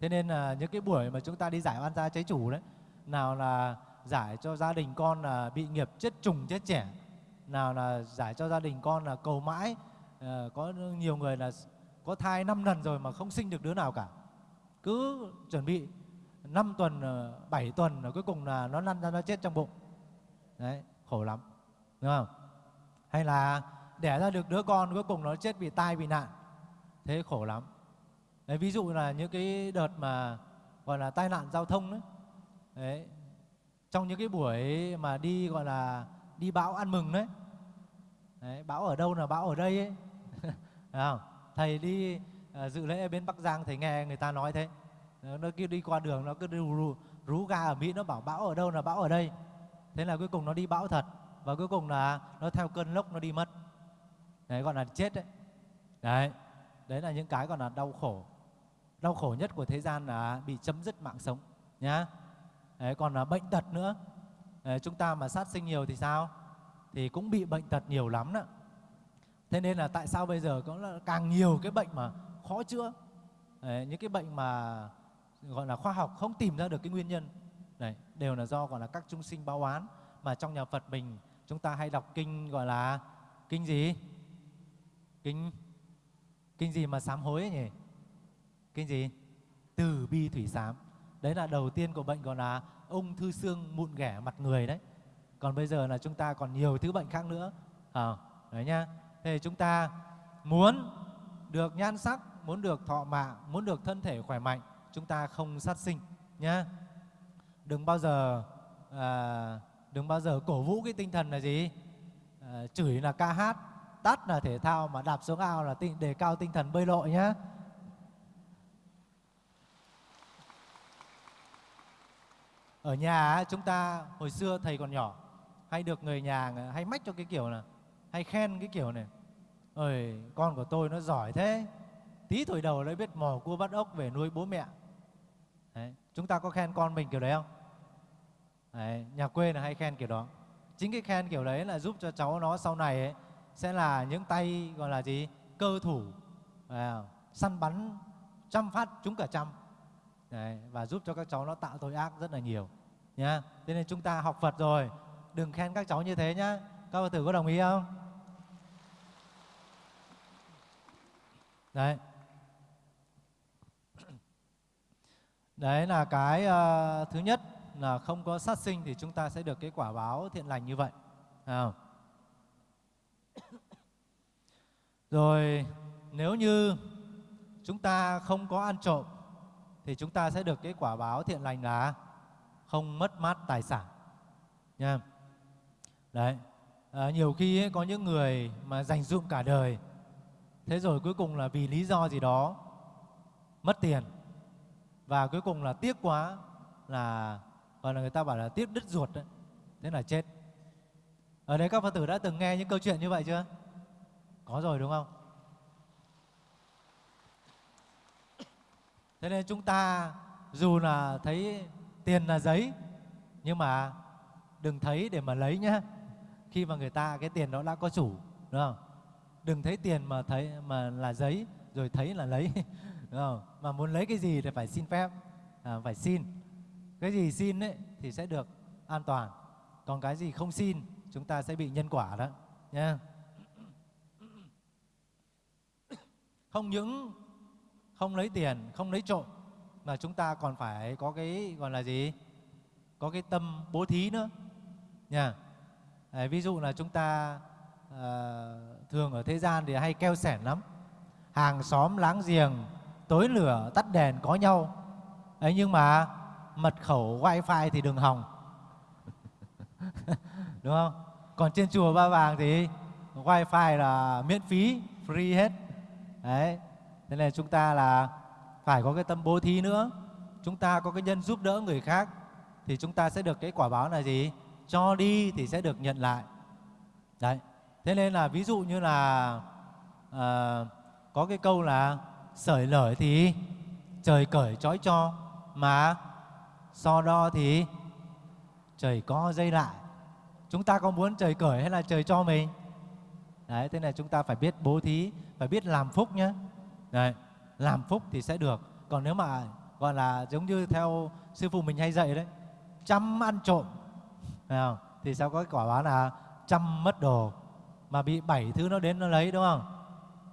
Thế nên là những cái buổi mà chúng ta đi giải oan gia cháy chủ đấy nào là giải cho gia đình con là bị nghiệp chết trùng chết trẻ nào là giải cho gia đình con là cầu mãi à, có nhiều người là có thai năm lần rồi mà không sinh được đứa nào cả. Cứ chuẩn bị 5 tuần ờ, 7 tuần rồi cuối cùng là nó lăn ra nó chết trong bụng. Đấy khổ lắm đúng không? Hay là đẻ ra được đứa con cuối cùng nó chết vì tai bị nạn. Thế khổ lắm. Đấy ví dụ là những cái đợt mà gọi là tai nạn giao thông đấy, đấy trong những cái buổi mà đi gọi là đi bão ăn mừng đấy, đấy bão ở đâu là bão ở đây ấy. Không? thầy đi ờ, dự lễ bên bắc giang thầy nghe người ta nói thế nó cứ đi qua đường nó cứ rú, rú, rú ga ở mỹ nó bảo bão ở đâu là bão ở đây. Thế là cuối cùng nó đi bão thật. Và cuối cùng là nó theo cơn lốc nó đi mất. Đấy gọi là chết đấy. Đấy đấy là những cái còn là đau khổ. Đau khổ nhất của thế gian là bị chấm dứt mạng sống nhá. Đấy, còn là bệnh tật nữa. Đấy, chúng ta mà sát sinh nhiều thì sao? Thì cũng bị bệnh tật nhiều lắm đó. Thế nên là tại sao bây giờ có là càng nhiều cái bệnh mà khó chữa? Đấy, những cái bệnh mà gọi là khoa học không tìm ra được cái nguyên nhân. Này đều là do gọi là các chúng sinh báo oán. Mà trong nhà Phật mình chúng ta hay đọc kinh gọi là kinh gì? Kinh kinh gì mà sám hối ấy nhỉ? Kinh gì? Từ bi thủy sám. Đấy là đầu tiên của bệnh gọi là ung thư xương mụn ghẻ mặt người đấy. Còn bây giờ là chúng ta còn nhiều thứ bệnh khác nữa. À, đấy nhá. Thế chúng ta muốn được nhan sắc muốn được thọ mạng muốn được thân thể khỏe mạnh chúng ta không sát sinh nhé, đừng bao giờ à, đừng bao giờ cổ vũ cái tinh thần là gì à, chửi là ca hát tắt là thể thao mà đạp xuống ao là tinh, đề cao tinh thần bơi lội nhé. ở nhà chúng ta hồi xưa thầy còn nhỏ hay được người nhà hay mách cho cái kiểu là hay khen cái kiểu này ơi con của tôi nó giỏi thế tí tuổi đầu đã biết mò cua bắt ốc về nuôi bố mẹ chúng ta có khen con mình kiểu đấy không? Đấy. nhà quê là hay khen kiểu đó. Chính cái khen kiểu đấy là giúp cho cháu nó sau này ấy, sẽ là những tay gọi là gì? Cơ thủ. À, săn bắn trăm phát trúng cả trăm. Đấy, và giúp cho các cháu nó tạo tội ác rất là nhiều nhá. Thế nên chúng ta học Phật rồi. Đừng khen các cháu như thế nhá. Các Phật tử có đồng ý không? Đấy. Đấy là cái uh, thứ nhất là không có sát sinh thì chúng ta sẽ được cái quả báo thiện lành như vậy. À. rồi nếu như chúng ta không có ăn trộm thì chúng ta sẽ được cái quả báo thiện lành là không mất mát tài sản. Nha. Đấy. À, nhiều khi ấy, có những người mà dành dụm cả đời thế rồi cuối cùng là vì lý do gì đó mất tiền và cuối cùng là tiếc quá là, gọi là người ta bảo là tiếc đứt ruột đấy, thế là chết. Ở đây các phật tử đã từng nghe những câu chuyện như vậy chưa? Có rồi, đúng không? Thế nên chúng ta dù là thấy tiền là giấy, nhưng mà đừng thấy để mà lấy nhá. Khi mà người ta, cái tiền đó đã có chủ, đúng không? Đừng thấy tiền mà thấy, mà là giấy, rồi thấy là lấy đúng không mà muốn lấy cái gì thì phải xin phép à, phải xin. Cái gì xin ấy thì sẽ được an toàn còn cái gì không xin chúng ta sẽ bị nhân quả đó nha không những không lấy tiền không lấy trộm mà chúng ta còn phải có cái gọi là gì? Có cái tâm bố thí nữa nha À, ví dụ là chúng ta à, thường ở thế gian thì hay keo sẻn lắm. Hàng xóm láng giềng tối lửa tắt đèn có nhau. Ấy nhưng mà mật khẩu wifi thì đừng hòng đúng không? Còn trên chùa ba vàng thì wifi là miễn phí free hết. Đấy thế nên chúng ta là phải có cái tâm bố thí nữa. Chúng ta có cái nhân giúp đỡ người khác thì chúng ta sẽ được cái quả báo là gì? Cho đi thì sẽ được nhận lại. Đấy thế nên là ví dụ như là à, có cái câu là sởi lởi thì trời cởi trói cho, mà so đo thì trời có dây lại. Chúng ta có muốn trời cởi hay là trời cho mình? Đấy, thế này chúng ta phải biết bố thí, phải biết làm phúc nhé đấy, làm phúc thì sẽ được. Còn nếu mà, gọi là giống như theo sư phụ mình hay dạy đấy, chăm ăn trộm nào thì sao có quả báo là chăm mất đồ, mà bị bảy thứ nó đến nó lấy, đúng không?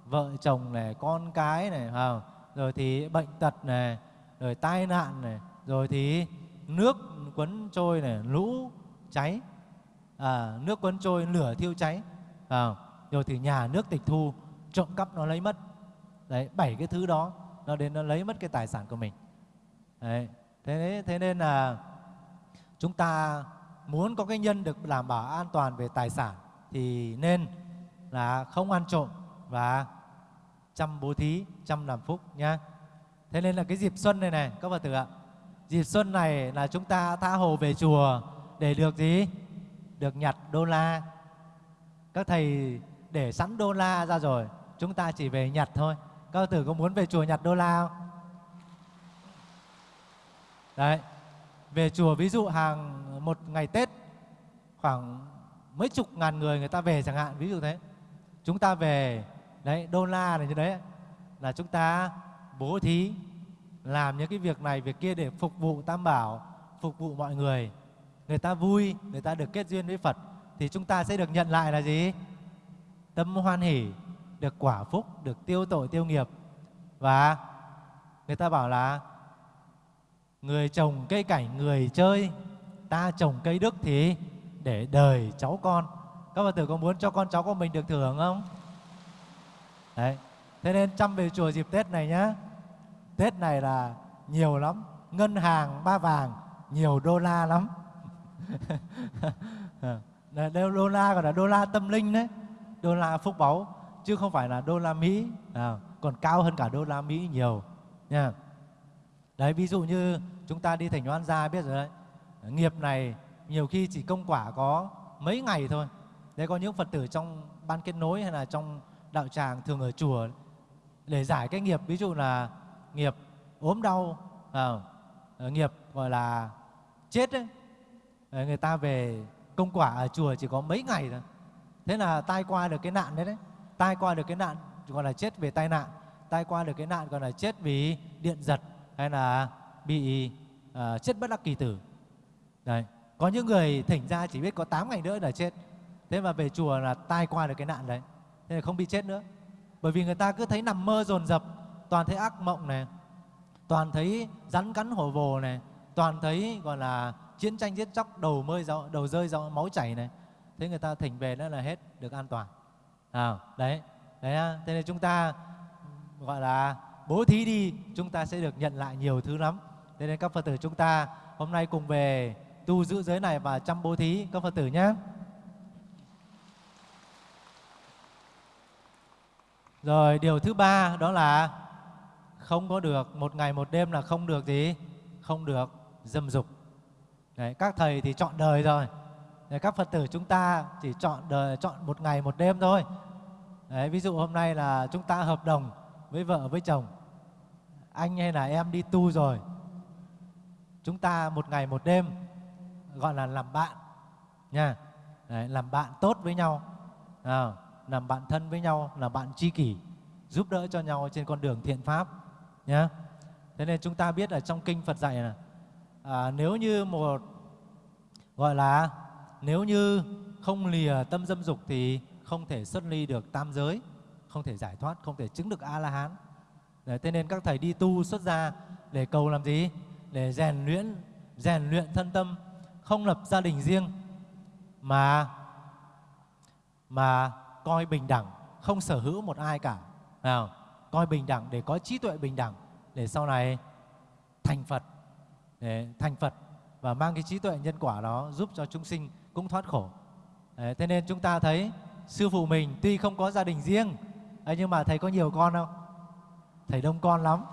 Vợ chồng này con cái này không? rồi thì bệnh tật này rồi tai nạn này rồi thì nước quấn trôi này lũ cháy. À, nước quấn trôi lửa thiêu cháy à, rồi thì nhà nước tịch thu trộm cắp nó lấy mất. Đấy bảy cái thứ đó nó đến nó lấy mất cái tài sản của mình. Đấy thế thế nên là chúng ta muốn có cái nhân được đảm bảo an toàn về tài sản thì nên là không ăn trộm và chăm bố thí chăm làm phúc nhá. Thế nên là cái dịp xuân này này, các phật tử ạ, dịp xuân này là chúng ta tha hồ về chùa để được gì? Được nhặt đô la. Các thầy để sẵn đô la ra rồi, chúng ta chỉ về nhặt thôi. Các phật tử có muốn về chùa nhặt đô la không? Đấy, về chùa ví dụ hàng một ngày tết, khoảng mấy chục ngàn người người ta về chẳng hạn, ví dụ thế. Chúng ta về đấy, đô la này như đấy là chúng ta bố thí, làm những cái việc này, việc kia để phục vụ tam bảo, phục vụ mọi người. Người ta vui, người ta được kết duyên với phật, thì chúng ta sẽ được nhận lại là gì? Tâm hoan hỷ, được quả phúc, được tiêu tội, tiêu nghiệp. Và người ta bảo là, người trồng cây cảnh, người chơi, ta trồng cây đức thì để đời cháu con. Các bà tử có muốn cho con cháu của mình được thưởng không? Đấy. Thế nên chăm về chùa dịp tết này nhá. Tết này là nhiều lắm. Ngân hàng ba vàng nhiều đô la lắm. Đô la còn là đô la tâm linh đấy. Đô la phúc báu chứ không phải là đô la mỹ. À, còn cao hơn cả đô la mỹ nhiều nha. Đấy ví dụ như chúng ta đi thành oan gia biết rồi đấy. Nghiệp này nhiều khi chỉ công quả có mấy ngày thôi. Đấy có những phật tử trong ban kết nối hay là trong đạo tràng thường ở chùa để giải cái nghiệp ví dụ là nghiệp ốm đau à, ờ, nghiệp gọi là chết đấy người ta về công quả ở chùa chỉ có mấy ngày thôi. Thế là tai qua được cái nạn đấy đấy. Tai qua được cái nạn gọi là chết về tai nạn. Tai qua được cái nạn gọi là chết vì điện giật hay là bị uh, chết bất đắc kỳ tử. Đấy có những người thỉnh ra chỉ biết có 8 ngày nữa là chết. Thế mà về chùa là tai qua được cái nạn đấy thế là không bị chết nữa. Bởi vì người ta cứ thấy nằm mơ dồn dập toàn thấy ác mộng này toàn thấy rắn cắn hổ vồ này toàn thấy gọi là chiến tranh giết chóc đầu mơi đầu rơi do máu chảy này. Thế người ta thỉnh về đó là hết được an toàn. À, đấy đấy thế nên chúng ta gọi là bố thí đi chúng ta sẽ được nhận lại nhiều thứ lắm. Thế nên các phật tử chúng ta hôm nay cùng về tu giữ giới này và chăm bố thí các phật tử nhé rồi điều thứ ba đó là không có được một ngày một đêm là không được gì? Không được dâm dục. Đấy, các thầy thì chọn đời rồi. Đấy, các phật tử chúng ta chỉ chọn đời chọn một ngày một đêm thôi. Đấy, ví dụ hôm nay là chúng ta hợp đồng với vợ với chồng. Anh hay là em đi tu rồi. Chúng ta một ngày một đêm gọi là làm bạn nha. Đấy, làm bạn tốt với nhau. À, làm bạn thân với nhau làm bạn tri kỷ giúp đỡ cho nhau trên con đường thiện pháp nhé thế nên chúng ta biết ở trong kinh phật dạy là à, nếu như một gọi là nếu như không lìa tâm dâm dục thì không thể xuất ly được tam giới không thể giải thoát không thể chứng được a la hán Đấy, thế nên các thầy đi tu xuất gia để cầu làm gì? Để rèn luyện rèn luyện thân tâm không lập gia đình riêng mà mà coi bình đẳng không sở hữu một ai cả. Nào coi bình đẳng để có trí tuệ bình đẳng để sau này thành Phật để thành Phật và mang cái trí tuệ nhân quả đó giúp cho chúng sinh cũng thoát khổ. Đấy, thế nên chúng ta thấy sư phụ mình tuy không có gia đình riêng ấy, nhưng mà thầy có nhiều con không? Thầy đông con lắm.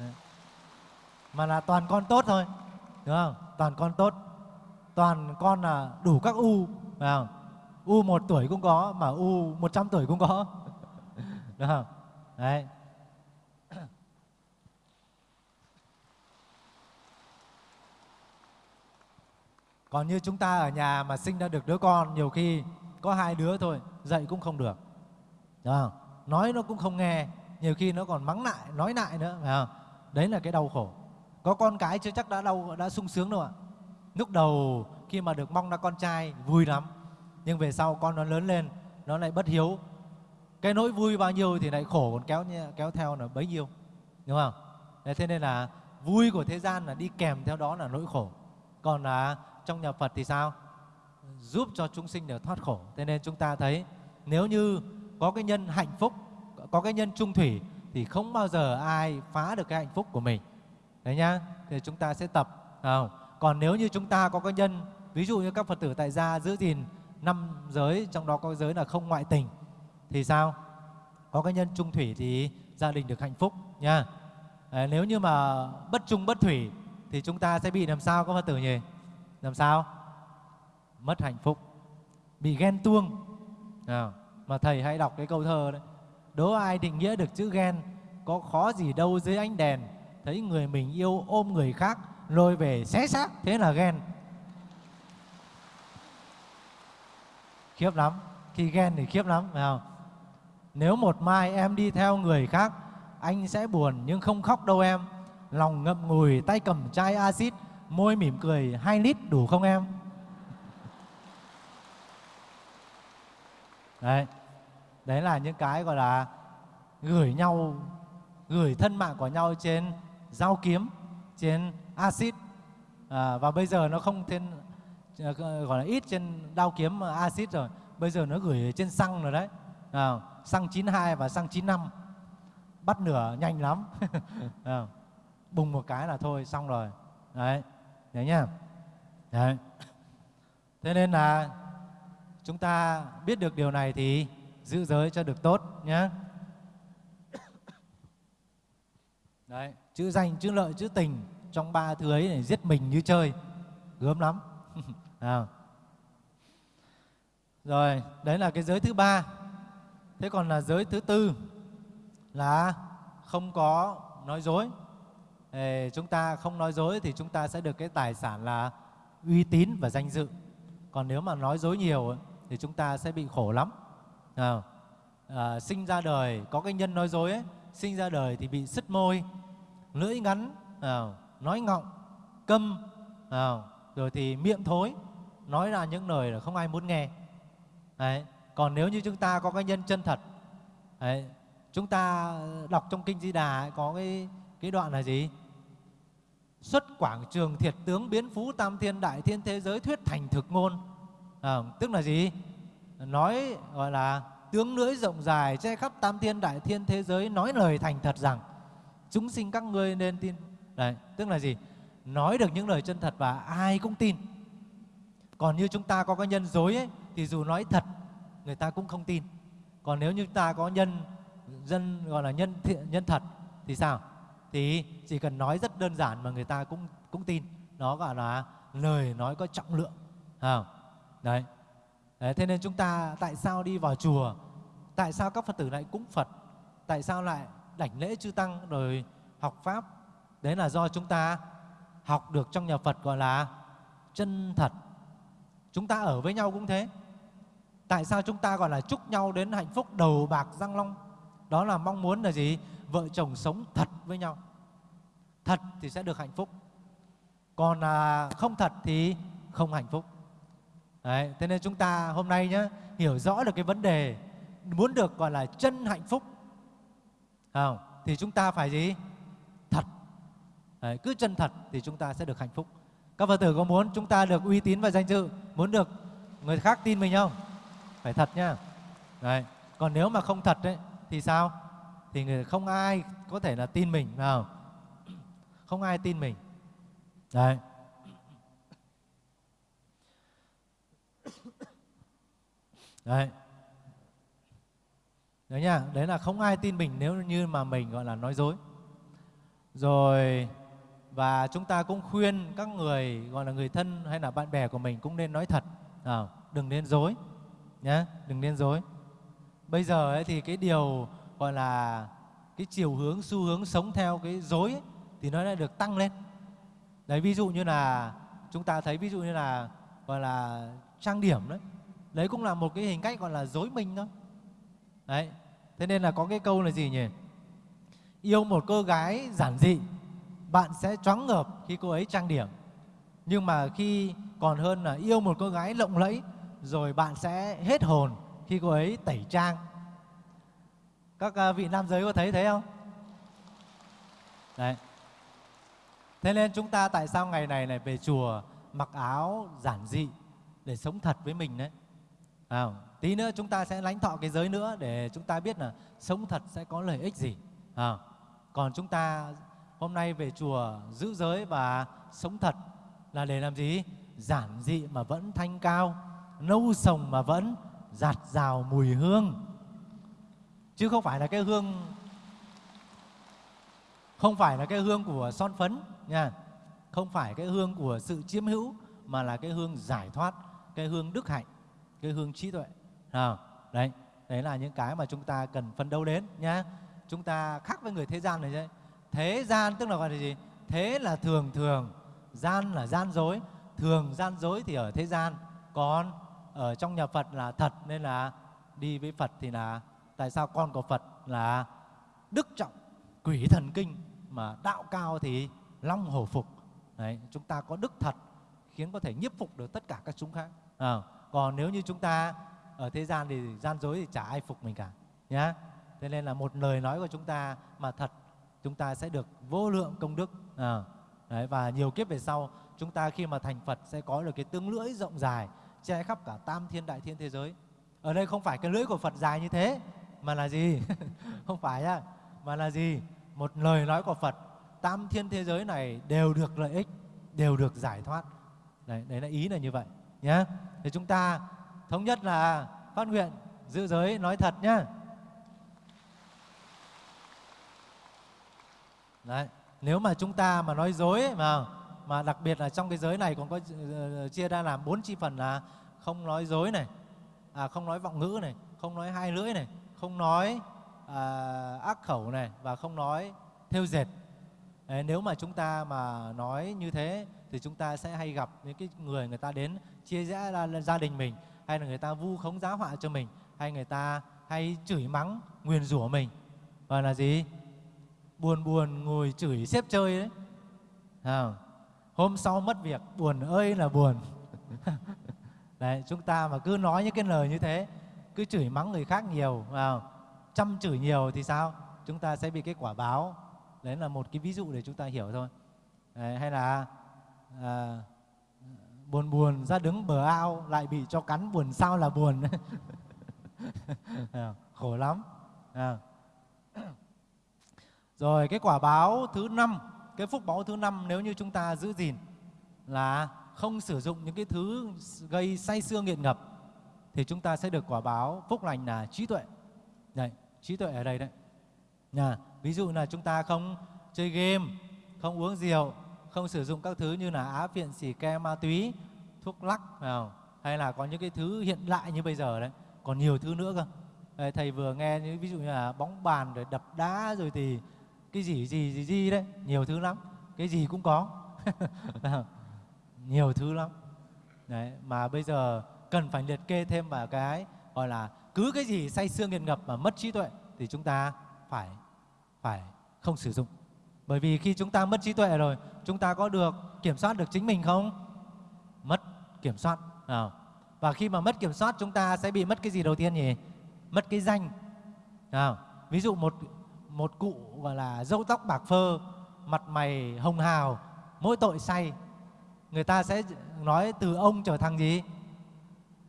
Đấy. mà là toàn con tốt thôi đúng không? Toàn con tốt. Toàn con là đủ các u phải không? u một tuổi cũng có mà u 100 tuổi cũng có. Đúng không? Đấy. Còn như chúng ta ở nhà mà sinh ra được đứa con, nhiều khi có hai đứa thôi, dạy cũng không được. Đúng không? Nói nó cũng không nghe, nhiều khi nó còn mắng lại, nói lại nữa, phải không? Đấy là cái đau khổ. Có con cái chưa chắc đã đau, đã sung sướng đâu ạ. Lúc đầu khi mà được mong ra con trai, vui lắm nhưng về sau con nó lớn lên nó lại bất hiếu. Cái nỗi vui bao nhiêu thì lại khổ còn kéo kéo theo là bấy nhiêu. Đúng không? Đấy, thế nên là vui của thế gian là đi kèm theo đó là nỗi khổ. Còn là trong nhà Phật thì sao? Giúp cho chúng sinh được thoát khổ. Thế nên chúng ta thấy nếu như có cái nhân hạnh phúc có cái nhân trung thủy thì không bao giờ ai phá được cái hạnh phúc của mình. Đấy nhá thì chúng ta sẽ tập không? còn nếu như chúng ta có cái nhân ví dụ như các phật tử tại gia giữ gìn năm giới trong đó có giới là không ngoại tình thì sao? Có cái nhân trung thủy thì gia đình được hạnh phúc nha. À, nếu như mà bất trung bất thủy thì chúng ta sẽ bị làm sao các phật tử nhỉ? Làm sao? Mất hạnh phúc bị ghen tuông. À, mà thầy hay đọc cái câu thơ đấy đố ai định nghĩa được chữ ghen có khó gì đâu dưới ánh đèn thấy người mình yêu ôm người khác lôi về xé xác thế là ghen. Khiếp lắm khi ghen thì khiếp lắm phải không? Nếu một mai em đi theo người khác anh sẽ buồn nhưng không khóc đâu em. Lòng ngậm ngùi tay cầm chai axit môi mỉm cười hai lít đủ không em? Đấy. Đấy là những cái gọi là gửi nhau gửi thân mạng của nhau trên dao kiếm trên axit. À, và bây giờ nó không thêm Ờ, gọi là ít trên đao kiếm ờ, axit rồi. Bây giờ nó gửi trên xăng rồi đấy. À, xăng 92 và xăng 95 bắt nửa nhanh lắm. À, bùng một cái là thôi xong rồi. Đấy đấy nhá. Đấy. Thế nên là chúng ta biết được điều này thì giữ giới cho được tốt nhé đấy chữ danh chữ lợi chữ tình trong ba thứ ấy này giết mình như chơi. Gớm lắm à. rồi đấy là cái giới thứ ba. Thế còn là giới thứ tư là không có nói dối. Ê, chúng ta không nói dối thì chúng ta sẽ được cái tài sản là uy tín và danh dự. Còn nếu mà nói dối nhiều thì chúng ta sẽ bị khổ lắm. À, à, sinh ra đời có cái nhân nói dối ấy, sinh ra đời thì bị sứt môi lưỡi ngắn à, nói ngọng câm à, rồi thì miệng thối nói ra những lời là không ai muốn nghe. Đấy. còn nếu như chúng ta có cái nhân chân thật đấy, chúng ta đọc trong kinh di đà ấy, có cái cái đoạn là gì? Xuất quảng trường thiệt tướng biến phú tam thiên đại thiên thế giới thuyết thành thực ngôn. À, tức là gì? Nói gọi là tướng lưỡi rộng dài che khắp tam thiên đại thiên thế giới nói lời thành thật rằng chúng sinh các ngươi nên tin. Đấy, tức là gì? Nói được những lời chân thật và ai cũng tin. Còn như chúng ta có cái nhân dối ấy, thì dù nói thật người ta cũng không tin. Còn nếu như ta có nhân dân gọi là nhân thiện, nhân thật thì sao? Thì chỉ cần nói rất đơn giản mà người ta cũng cũng tin. Nó gọi là lời nói có trọng lượng à, đấy. Đấy, thế nên chúng ta tại sao đi vào chùa? Tại sao các phật tử lại cúng phật? Tại sao lại đảnh lễ chư tăng rồi học pháp? Đấy là do chúng ta học được trong nhà phật gọi là chân thật. Chúng ta ở với nhau cũng thế. Tại sao chúng ta gọi là chúc nhau đến hạnh phúc đầu bạc răng long? Đó là mong muốn là gì? Vợ chồng sống thật với nhau. Thật thì sẽ được hạnh phúc. Còn à, không thật thì không hạnh phúc. Đấy, thế nên chúng ta hôm nay nhé hiểu rõ được cái vấn đề muốn được gọi là chân hạnh phúc. Không? thì chúng ta phải gì? Thật. Đấy, cứ chân thật thì chúng ta sẽ được hạnh phúc. Các phật tử có muốn chúng ta được uy tín và danh dự? Muốn được người khác tin mình không? Phải thật nhá. Đấy. còn nếu mà không thật đấy thì sao? Thì người không ai có thể là tin mình nào? không ai tin mình. Đấy. Đấy. Đấy nhá đấy là không ai tin mình nếu như mà mình gọi là nói dối. Rồi và chúng ta cũng khuyên các người gọi là người thân hay là bạn bè của mình cũng nên nói thật. À, đừng nên dối nhé đừng nên dối. Bây giờ ấy thì cái điều gọi là cái chiều hướng xu hướng sống theo cái dối ấy, thì nó đã được tăng lên. Đấy ví dụ như là chúng ta thấy ví dụ như là gọi là trang điểm đấy. Đấy cũng là một cái hình cách gọi là dối mình thôi. Đấy thế nên là có cái câu là gì nhỉ? Yêu một cô gái giản dị bạn sẽ choáng ngợp khi cô ấy trang điểm. Nhưng mà khi còn hơn là yêu một cô gái lộng lẫy rồi bạn sẽ hết hồn khi cô ấy tẩy trang. Các à, vị nam giới có thấy thế không? Đấy. Thế nên chúng ta tại sao ngày này này về chùa mặc áo giản dị để sống thật với mình đấy? À, tí nữa chúng ta sẽ lãnh thọ cái giới nữa để chúng ta biết là sống thật sẽ có lợi ích gì. À, còn chúng ta hôm nay về chùa giữ giới và sống thật là để làm gì? Giản dị mà vẫn thanh cao nâu sồng mà vẫn giạt rào mùi hương. Chứ không phải là cái hương không phải là cái hương của son phấn nha. Không phải cái hương của sự chiếm hữu mà là cái hương giải thoát cái hương đức hạnh cái hương trí tuệ. À, đấy đấy là những cái mà chúng ta cần phân đấu đến nhá. Chúng ta khác với người thế gian này đấy thế gian tức là gọi là gì? Thế là thường thường gian là gian dối. Thường gian dối thì ở thế gian. Còn ở trong nhà phật là thật nên là đi với phật thì là tại sao con của phật là đức trọng quỷ thần kinh mà đạo cao thì long hổ phục. Đấy, chúng ta có đức thật khiến có thể nhiếp phục được tất cả các chúng khác. À, còn nếu như chúng ta ở thế gian thì gian dối thì chả ai phục mình cả nhá. Thế nên là một lời nói của chúng ta mà thật chúng ta sẽ được vô lượng công đức. À, đấy, và nhiều kiếp về sau chúng ta khi mà thành Phật sẽ có được cái tương lưỡi rộng dài che khắp cả tam thiên đại thiên thế giới. Ở đây không phải cái lưỡi của Phật dài như thế mà là gì? Không phải nhá mà là gì? Một lời nói của Phật tam thiên thế giới này đều được lợi ích đều được giải thoát. Đấy, đấy là ý là như vậy nhé thì chúng ta thống nhất là phát nguyện giữ giới nói thật nhá. Đấy nếu mà chúng ta mà nói dối mà mà đặc biệt là trong cái giới này còn có ờ, ờ, chia ra làm bốn chi phần là không nói dối này à, không nói vọng ngữ này không nói hai lưỡi này không nói à, ác khẩu này và không nói theo dệt. Đấy, nếu mà chúng ta mà nói như thế thì chúng ta sẽ hay gặp những cái người người ta đến chia rẽ ra gia đình mình hay là người ta vu khống giá họa cho mình hay người ta hay chửi mắng nguyền rủa mình. Và là gì? Buồn buồn ngồi chửi xếp chơi đấy. À, hôm sau mất việc buồn ơi là buồn. Đấy chúng ta mà cứ nói những cái lời như thế cứ chửi mắng người khác nhiều à, chăm chửi nhiều thì sao? Chúng ta sẽ bị cái quả báo. Đấy là một cái ví dụ để chúng ta hiểu thôi. Đấy, hay là à, buồn buồn ra đứng bờ ao lại bị cho cắn buồn sao là buồn. À, khổ lắm. À rồi cái quả báo thứ năm cái phúc báo thứ năm nếu như chúng ta giữ gìn là không sử dụng những cái thứ gây say xương nghiện ngập thì chúng ta sẽ được quả báo phúc lành là trí tuệ. Đấy, trí tuệ ở đây đấy. À, ví dụ là chúng ta không chơi game, không uống rượu, không sử dụng các thứ như là á phiện, xỉ ke, ma túy, thuốc lắc nào, hay là có những cái thứ hiện lại như bây giờ đấy, còn nhiều thứ nữa cơ. Thầy vừa nghe những ví dụ như là bóng bàn rồi đập đá rồi thì cái gì gì gì gì đấy, nhiều thứ lắm, cái gì cũng có. nhiều thứ lắm. Đấy, mà bây giờ cần phải liệt kê thêm vào cái gọi là cứ cái gì say xương nghiện ngập mà mất trí tuệ thì chúng ta phải phải không sử dụng. Bởi vì khi chúng ta mất trí tuệ rồi, chúng ta có được kiểm soát được chính mình không? Mất kiểm soát. À. Và khi mà mất kiểm soát chúng ta sẽ bị mất cái gì đầu tiên nhỉ? Mất cái danh. À. Ví dụ một một cụ gọi là râu tóc bạc phơ, mặt mày hồng hào, mỗi tội say. Người ta sẽ nói từ ông trở thành gì?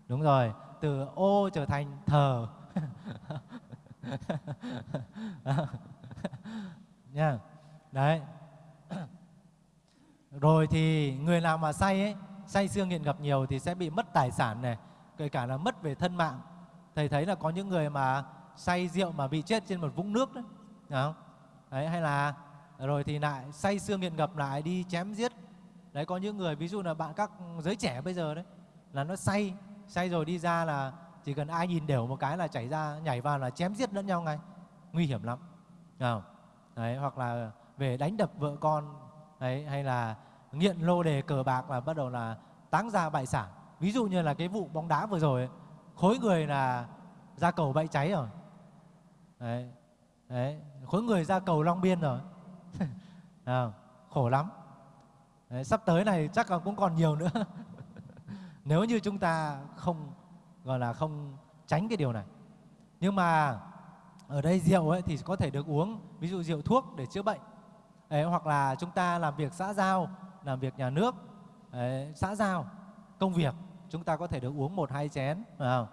Đúng rồi, từ ô trở thành thờ. nha đấy rồi thì người nào mà say ấy say xương nghiện ngập nhiều thì sẽ bị mất tài sản này kể cả là mất về thân mạng thầy thấy là có những người mà say rượu mà bị chết trên một vũng nước đấy, không? đấy hay là rồi thì lại say xương nghiện ngập lại đi chém giết. Đấy có những người ví dụ là bạn các giới trẻ bây giờ đấy là nó say say rồi đi ra là chỉ cần ai nhìn đều một cái là chảy ra nhảy vào là chém giết lẫn nhau ngay. Nguy hiểm lắm. Không? đấy hoặc là về đánh đập vợ con đấy hay là nghiện lô đề cờ bạc là bắt đầu là táng ra bại sản. Ví dụ như là cái vụ bóng đá vừa rồi ấy, khối người là ra cầu bậy cháy rồi. Đấy, đấy khối người ra cầu long biên rồi. À, khổ lắm. Đấy, sắp tới này chắc là cũng còn nhiều nữa. Nếu như chúng ta không gọi là không tránh cái điều này. Nhưng mà ở đây rượu ấy thì có thể được uống ví dụ rượu thuốc để chữa bệnh. Đấy, hoặc là chúng ta làm việc xã giao làm việc nhà nước. Đấy, xã giao công việc chúng ta có thể được uống một hai chén phải không?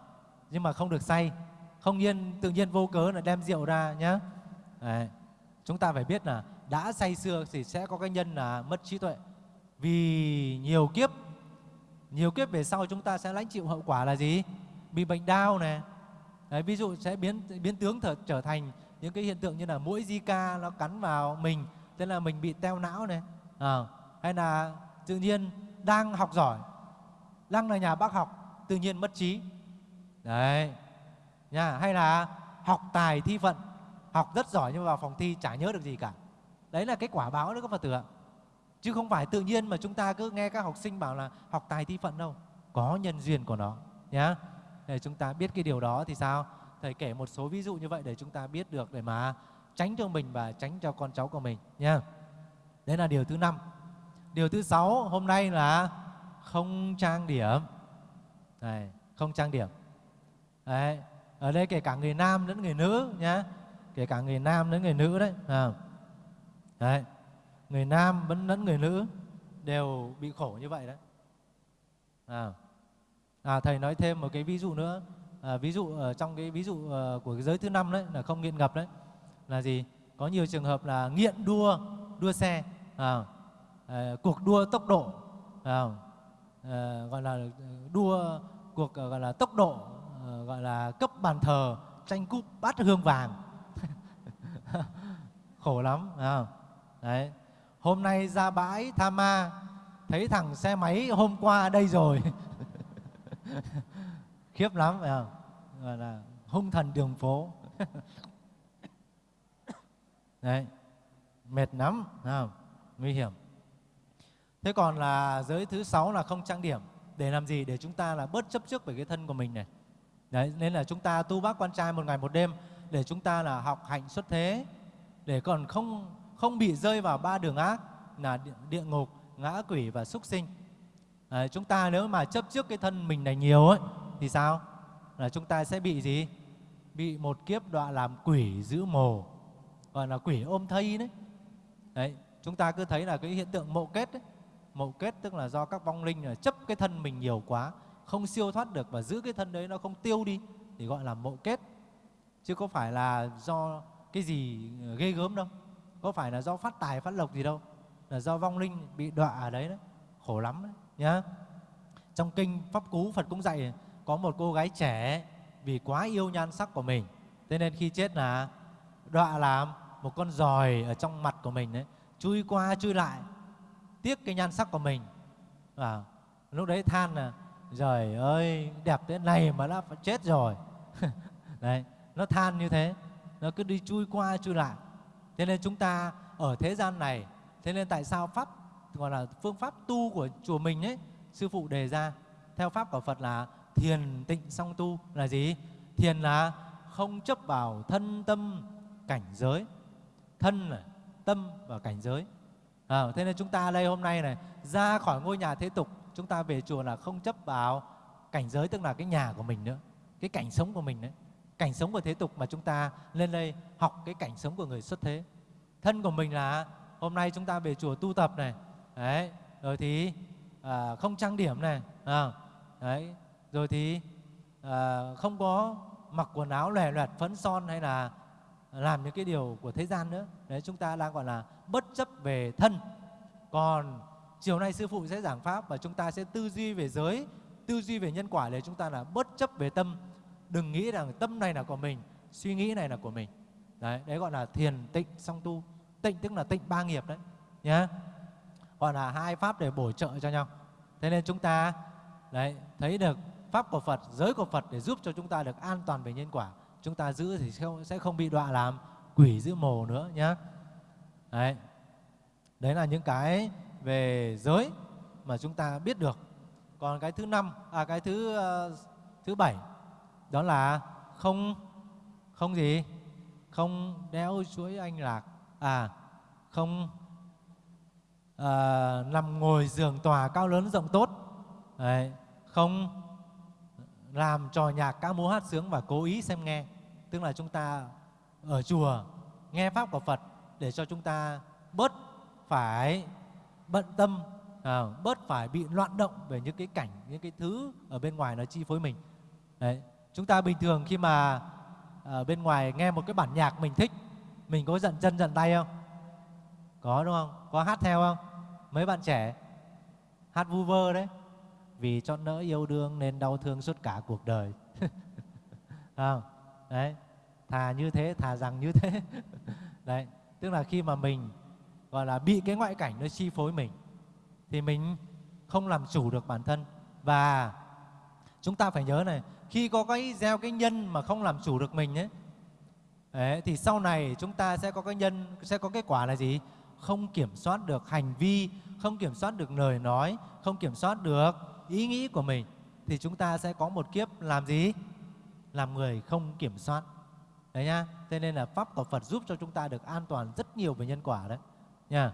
nhưng mà không được say không nhiên tự nhiên vô cớ là đem rượu ra nhé đấy. chúng ta phải biết là đã say xưa thì sẽ có cái nhân là mất trí tuệ. Vì nhiều kiếp nhiều kiếp về sau chúng ta sẽ lãnh chịu hậu quả là gì? Bị bệnh đau này. Đấy, ví dụ sẽ biến biến tướng trở, trở thành những cái hiện tượng như là mũi Zika nó cắn vào mình thế là mình bị teo não này. À, hay là tự nhiên đang học giỏi đang là nhà bác học tự nhiên mất trí. Đấy nha hay là học tài thi phận học rất giỏi nhưng mà vào phòng thi chả nhớ được gì cả. Đấy là cái quả báo đó các phật tử ạ. Chứ không phải tự nhiên mà chúng ta cứ nghe các học sinh bảo là học tài thi phận đâu. Có nhân duyên của nó, nhá. Để chúng ta biết cái điều đó thì sao? Thầy kể một số ví dụ như vậy để chúng ta biết được để mà tránh cho mình và tránh cho con cháu của mình nha đấy là điều thứ năm. Điều thứ sáu, hôm nay là không trang điểm. Này, không trang điểm. Đấy, ở đây kể cả người nam lẫn người nữ, nhá kể cả người nam lẫn người nữ đấy à. đấy người nam vẫn lẫn người nữ đều bị khổ như vậy đấy. À. À, thầy nói thêm một cái ví dụ nữa. À, ví dụ ở trong cái ví dụ uh, của cái giới thứ năm đấy là không nghiện ngập đấy là gì? Có nhiều trường hợp là nghiện đua đua xe à, à, cuộc đua tốc độ à, à, gọi là đua cuộc gọi là tốc độ gọi là cấp bàn thờ tranh cúp bát hương vàng. khổ lắm à, đấy. Hôm nay ra bãi tha ma thấy thằng xe máy hôm qua đây rồi. Khiếp lắm phải không? Gọi là hung thần đường phố. Đấy. Mệt lắm không? nguy hiểm. Thế còn là giới thứ sáu là không trang điểm. Để làm gì? Để chúng ta là bớt chấp trước về cái thân của mình này. Đấy nên là chúng ta tu bác quan trai một ngày một đêm để chúng ta là học hạnh xuất thế để còn không không bị rơi vào ba đường ác là địa ngục ngã quỷ và súc sinh. À, chúng ta nếu mà chấp trước cái thân mình này nhiều ấy thì sao? Là chúng ta sẽ bị gì? Bị một kiếp đọa làm quỷ giữ mồ gọi là quỷ ôm thây đấy. Đấy chúng ta cứ thấy là cái hiện tượng mộ kết đấy mộ kết tức là do các vong linh là chấp cái thân mình nhiều quá không siêu thoát được và giữ cái thân đấy nó không tiêu đi thì gọi là mộ kết chứ có phải là do cái gì ờ, ghê gớm đâu. Có phải là do phát tài phát lộc gì đâu. Là do vong linh bị đọa ở đấy đó. Khổ lắm đấy nhá. Trong kinh pháp cú phật cũng dạy có một cô gái trẻ vì quá yêu nhan sắc của mình. Thế nên khi chết là đọa làm một con giòi ở trong mặt của mình đấy chui qua chui lại tiếc cái nhan sắc của mình. À, lúc đấy than là trời ơi đẹp thế này mà đã chết rồi. Đấy nó than như thế. Nó cứ đi chui qua chui lại. Thế nên chúng ta ở thế gian này thế nên tại sao pháp gọi là phương pháp tu của chùa mình ấy sư phụ đề ra theo pháp của phật là thiền tịnh song tu là gì? Thiền là không chấp vào thân tâm cảnh giới. Thân này, tâm và cảnh giới. À, thế nên chúng ta đây hôm nay này ra khỏi ngôi nhà thế tục chúng ta về chùa là không chấp vào cảnh giới tức là cái nhà của mình nữa cái cảnh sống của mình đấy cảnh sống của thế tục mà chúng ta lên đây học cái cảnh sống của người xuất thế. Thân của mình là hôm nay chúng ta về chùa tu tập này. Đấy rồi thì à, không trang điểm này à, đấy rồi thì à, không có mặc quần áo lòe loẹt phấn son hay là làm những cái điều của thế gian nữa. Đấy chúng ta đang gọi là bất chấp về thân. Còn chiều nay sư phụ sẽ giảng pháp và chúng ta sẽ tư duy về giới tư duy về nhân quả để chúng ta là bất chấp về tâm đừng nghĩ rằng tâm này là của mình suy nghĩ này là của mình. Đấy đấy gọi là thiền tịnh song tu. Tịnh tức là tịnh ba nghiệp đấy nhá. Gọi là hai pháp để bổ trợ cho nhau. Thế nên chúng ta đấy thấy được pháp của Phật giới của Phật để giúp cho chúng ta được an toàn về nhân quả. Chúng ta giữ thì sẽ không bị đọa làm quỷ giữ mồ nữa nhá. Đấy. Đấy là những cái về giới mà chúng ta biết được. Còn cái thứ năm à cái thứ uh, thứ bảy đó là không không gì? Không đeo chuỗi anh lạc. À không à, nằm ngồi giường tòa cao lớn rộng tốt. Đấy, không làm trò nhạc ca múa hát sướng và cố ý xem nghe. Tức là chúng ta ở chùa nghe pháp của Phật để cho chúng ta bớt phải bận tâm à, bớt phải bị loạn động về những cái cảnh những cái thứ ở bên ngoài nó chi phối mình. Đấy chúng ta bình thường khi mà ở bên ngoài nghe một cái bản nhạc mình thích, mình có giận chân giận tay không? Có, đúng không? Có hát theo không? Mấy bạn trẻ hát vu vơ đấy. Vì cho nỡ yêu đương nên đau thương suốt cả cuộc đời. Không? Đấy. Thà như thế, thà rằng như thế. Đấy. Tức là khi mà mình, gọi là, bị cái ngoại cảnh nó chi phối mình, thì mình không làm chủ được bản thân. Và chúng ta phải nhớ này khi có cái gieo cái nhân mà không làm chủ được mình ấy Đấy, thì sau này chúng ta sẽ có cái nhân sẽ có kết quả là gì? Không kiểm soát được hành vi không kiểm soát được lời nói không kiểm soát được ý nghĩ của mình thì chúng ta sẽ có một kiếp làm gì? Làm người không kiểm soát. Đấy nhá. Thế nên là pháp của Phật giúp cho chúng ta được an toàn rất nhiều về nhân quả đấy nha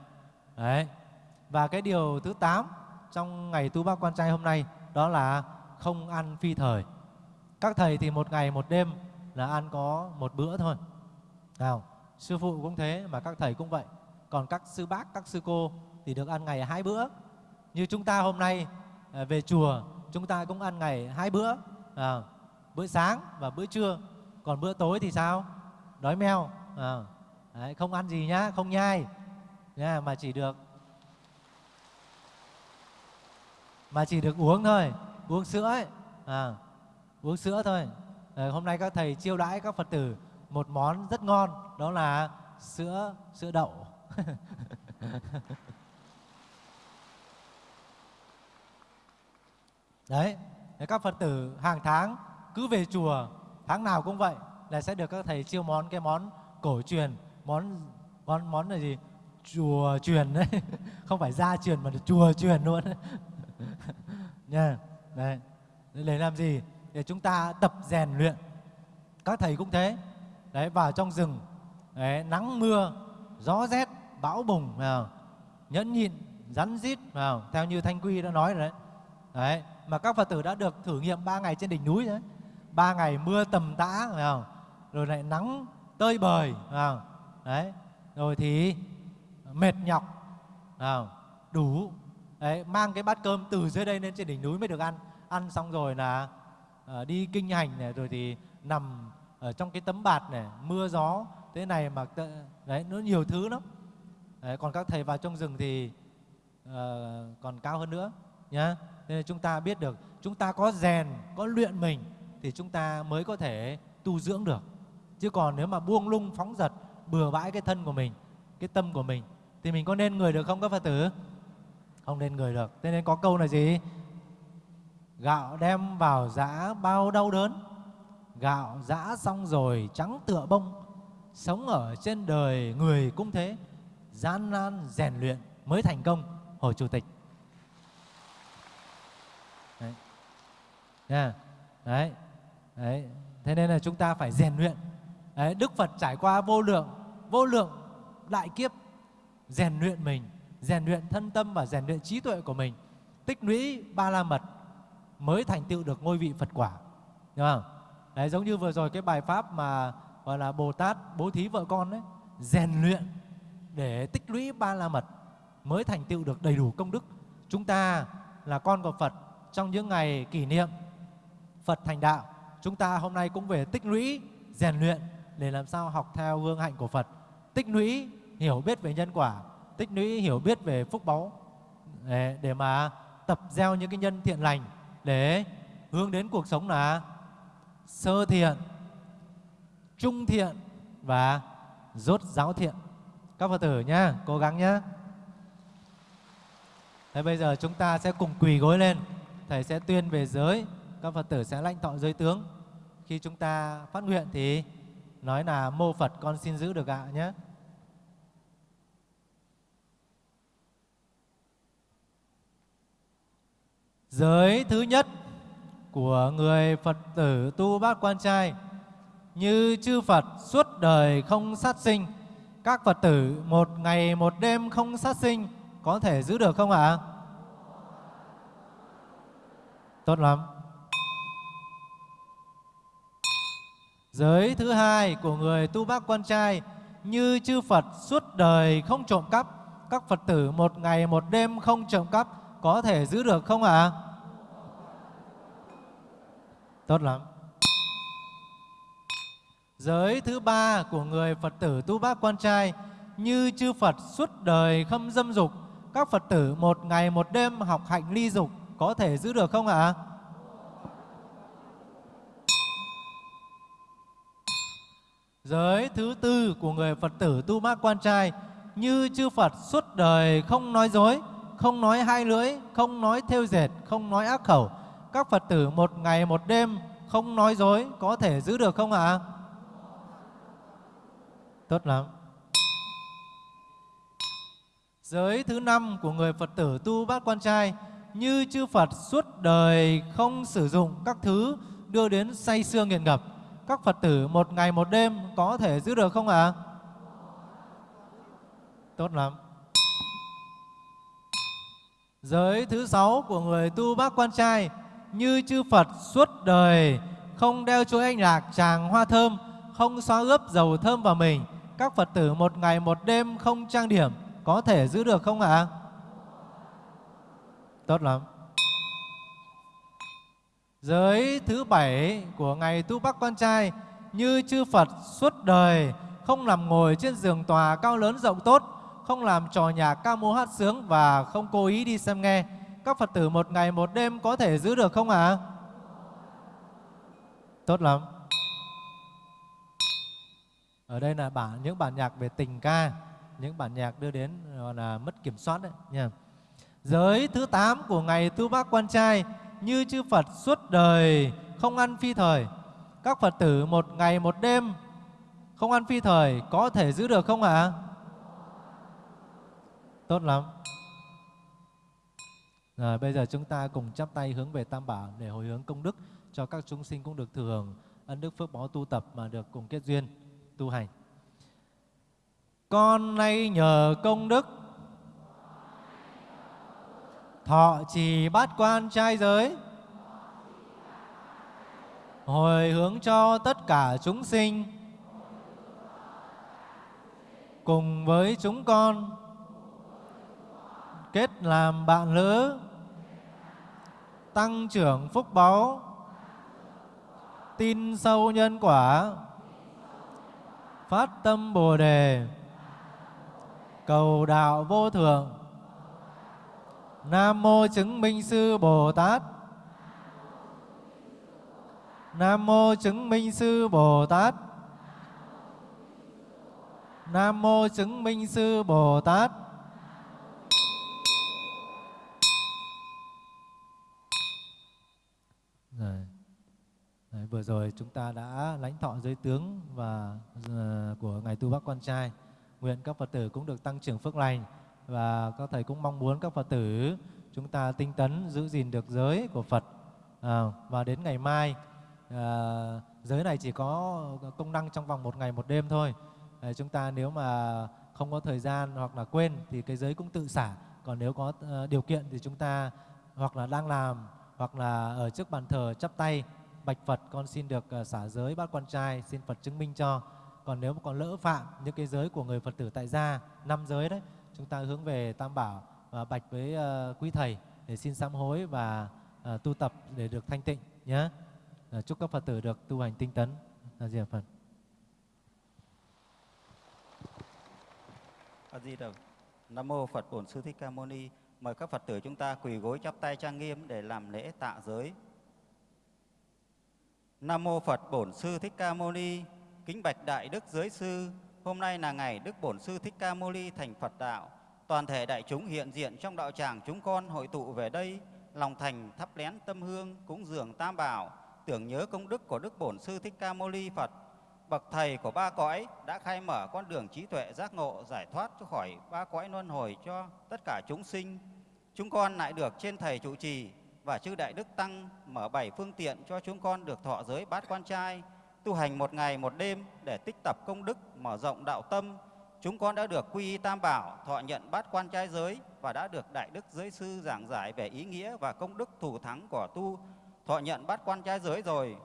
đấy. Và cái điều thứ 8 trong ngày tu bác quan trai hôm nay đó là không ăn phi thời các thầy thì một ngày một đêm là ăn có một bữa thôi. Nào sư phụ cũng thế mà các thầy cũng vậy. Còn các sư bác các sư cô thì được ăn ngày hai bữa. Như chúng ta hôm nay à, về chùa chúng ta cũng ăn ngày hai bữa à, bữa sáng và bữa trưa. Còn bữa tối thì sao? Đói meo à, đấy, không ăn gì nhá không nhai nhá, mà chỉ được mà chỉ được uống thôi uống sữa ấy à, uống sữa thôi. À, hôm nay các thầy chiêu đãi các phật tử một món rất ngon đó là sữa sữa đậu. Đấy các phật tử hàng tháng cứ về chùa tháng nào cũng vậy là sẽ được các thầy chiêu món cái món cổ truyền món món món là gì? Chùa truyền đấy không phải gia truyền mà là chùa truyền luôn. Nha đấy. Để làm gì? Để chúng ta tập rèn luyện. Các thầy cũng thế. Đấy vào trong rừng đấy, nắng mưa gió rét bão bùng nhẫn nhịn rắn rít theo như thanh quy đã nói rồi đấy. Đấy mà các phật tử đã được thử nghiệm ba ngày trên đỉnh núi đấy. Ba ngày mưa tầm tã rồi lại nắng tơi bời đấy rồi thì mệt nhọc đủ. Đấy mang cái bát cơm từ dưới đây lên trên đỉnh núi mới được ăn. Ăn xong rồi là Ờ, đi kinh hành này rồi thì nằm ở trong cái tấm bạt này mưa gió thế này mà đấy nó nhiều thứ lắm. Đấy, còn các thầy vào trong rừng thì uh, còn cao hơn nữa nhá. Nên chúng ta biết được chúng ta có rèn có luyện mình thì chúng ta mới có thể tu dưỡng được. Chứ còn nếu mà buông lung phóng dật bừa bãi cái thân của mình cái tâm của mình thì mình có nên người được không các phật tử? Không nên người được. Thế nên có câu là gì? Gạo đem vào giã bao đau đớn. Gạo giã xong rồi trắng tựa bông. Sống ở trên đời người cũng thế. Gian nan rèn luyện mới thành công. Hồ chủ tịch. Đấy. Yeah. đấy. Đấy. Thế nên là chúng ta phải rèn luyện. Đấy, đức phật trải qua vô lượng vô lượng đại kiếp. Rèn luyện mình rèn luyện thân tâm và rèn luyện trí tuệ của mình. Tích lũy ba la mật mới thành tựu được ngôi vị phật quả. Đúng không? Đấy giống như vừa rồi cái bài pháp mà gọi là bồ tát bố thí vợ con đấy rèn luyện để tích lũy ba la mật mới thành tựu được đầy đủ công đức. Chúng ta là con của phật trong những ngày kỷ niệm phật thành đạo chúng ta hôm nay cũng về tích lũy rèn luyện để làm sao học theo gương hạnh của phật. Tích lũy hiểu biết về nhân quả tích lũy hiểu biết về phúc báu để, để mà tập gieo những cái nhân thiện lành để hướng đến cuộc sống là sơ thiện, trung thiện và rốt giáo thiện. Các phật tử nhá, cố gắng nhá. Thế bây giờ chúng ta sẽ cùng quỳ gối lên. Thầy sẽ tuyên về giới, Các Phật tử sẽ lãnh thọ giới tướng. Khi chúng ta phát nguyện thì Nói là mô Phật con xin giữ được ạ nhé Giới thứ nhất của người Phật tử tu bát quan trai như chư Phật suốt đời không sát sinh. Các Phật tử một ngày một đêm không sát sinh có thể giữ được không ạ? Tốt lắm. Giới thứ hai của người tu bác quan trai như chư Phật suốt đời không trộm cắp, các Phật tử một ngày một đêm không trộm cắp có thể giữ được không ạ? Tốt lắm. Giới thứ ba của người Phật tử tu bác quan trai như chư Phật suốt đời không dâm dục, các Phật tử một ngày một đêm học hạnh ly dục có thể giữ được không ạ? Giới thứ tư của người Phật tử tu bác quan trai như chư Phật suốt đời không nói dối, không nói hai lưỡi, không nói theo dệt, không nói ác khẩu. Các Phật tử một ngày một đêm không nói dối có thể giữ được không ạ? Tốt lắm. Giới thứ năm của người Phật tử tu bát quan trai như chư Phật suốt đời không sử dụng các thứ đưa đến say xương nghiện ngập. Các Phật tử một ngày một đêm có thể giữ được không ạ? Tốt lắm. Giới thứ sáu của người tu bác quan trai như chư Phật suốt đời không đeo chuỗi anh lạc tràng hoa thơm, không xóa ướp dầu thơm vào mình. Các Phật tử một ngày một đêm không trang điểm có thể giữ được không ạ? Tốt lắm. Giới thứ bảy của ngày tu bác quan trai như chư Phật suốt đời không nằm ngồi trên giường tòa cao lớn rộng tốt, không làm trò nhạc ca múa hát sướng và không cố ý đi xem nghe. Các Phật tử một ngày một đêm có thể giữ được không ạ? Tốt lắm. Ở đây là bản những bản nhạc về tình ca, những bản nhạc đưa đến gọi là mất kiểm soát đấy nha. Giới thứ 8 của ngày tu bác quan trai như chư Phật suốt đời không ăn phi thời. Các Phật tử một ngày một đêm không ăn phi thời có thể giữ được không ạ? Tốt lắm. Rồi, bây giờ chúng ta cùng chắp tay hướng về Tam Bảo để hồi hướng công đức cho các chúng sinh cũng được thừa hưởng ân đức phước báo tu tập mà được cùng kết duyên, tu hành. Con nay nhờ công đức thọ trì bát quan trai giới hồi hướng cho tất cả chúng sinh cùng với chúng con kết làm bạn lữ tăng trưởng phúc báu. Tin sâu nhân quả. Phát tâm bồ đề. Cầu đạo vô thượng. Nam mô chứng minh sư bồ tát. Nam mô chứng minh sư bồ tát. Nam mô chứng minh sư bồ tát. Đấy, vừa rồi chúng ta đã lãnh thọ giới tướng và uh, của ngài tu bác quan trai. Nguyện các phật tử cũng được tăng trưởng phước lành và các thầy cũng mong muốn các phật tử chúng ta tinh tấn giữ gìn được giới của phật. À, và đến ngày mai à, giới này chỉ có công năng trong vòng một ngày một đêm thôi. À, chúng ta nếu mà không có thời gian hoặc là quên thì cái giới cũng tự xả. Còn nếu có uh, điều kiện thì chúng ta hoặc là đang làm hoặc là ở trước bàn thờ chắp tay bạch Phật, con xin được ờ, xả giới bát quan trai, xin Phật chứng minh cho. Còn nếu mà còn lỡ phạm những cái giới của người Phật tử tại gia, năm giới đấy, chúng ta hướng về Tam Bảo và bạch với ờ, quý thầy để xin sám hối và tu tập để được thanh tịnh nhé chúc các Phật tử được tu hành tinh tấn. Là gì Phật? A Di Đà. Nam mô Phật Bổn Sư Thích Ca Mâu Ni. Mời các Phật tử chúng ta quỳ gối chắp tay trang nghiêm để làm lễ tạ giới. Nam mô Phật Bổn Sư Thích Ca Mâu Ni. Kính bạch đại đức giới sư, hôm nay là ngày Đức Bổn Sư Thích Ca Mâu Ni thành Phật đạo. Toàn thể đại chúng hiện diện trong đạo tràng chúng con hội tụ về đây, lòng thành thắp lén tâm hương, cúng dường tam bảo, tưởng nhớ công đức của Đức Bổn Sư Thích Ca Mâu Ni Phật bậc thầy của ba cõi đã khai mở con đường trí tuệ giác ngộ giải thoát cho khỏi ba cõi luân hồi cho tất cả chúng sinh. Chúng con lại được trên thầy trụ trì và chư đại đức tăng mở bảy phương tiện cho chúng con được thọ giới bát quan trai, tu hành một ngày một đêm để tích tập công đức, mở rộng đạo tâm. Chúng con đã được quy y tam bảo, thọ nhận bát quan trai giới và đã được đại đức giới sư giảng giải về ý nghĩa và công đức thủ thắng của tu thọ nhận bát quan trai giới rồi.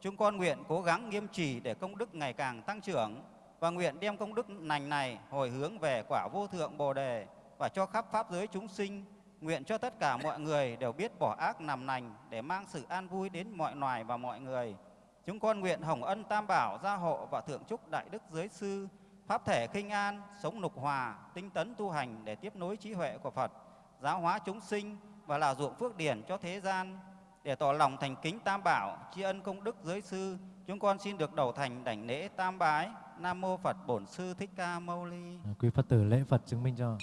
Chúng con nguyện cố gắng nghiêm trì để công đức ngày càng tăng trưởng và nguyện đem công đức lành này hồi hướng về quả vô thượng Bồ đề và cho khắp pháp giới chúng sinh. Nguyện cho tất cả mọi người đều biết bỏ ác nằm lành để mang sự an vui đến mọi loài và mọi người. Chúng con nguyện hồng ân tam bảo gia hộ và thượng trúc đại đức giới sư pháp thể khinh an, sống nục hòa, tinh tấn tu hành để tiếp nối trí huệ của Phật, giáo hóa chúng sinh và là ruộng phước điển cho thế gian. Để tỏ lòng thành kính tam bảo, tri ân công đức giới sư, chúng con xin được đầu thành đảnh lễ tam bái. Nam mô Phật Bổn Sư Thích Ca Mâu Ni. Quý Phật tử lễ Phật chứng minh cho.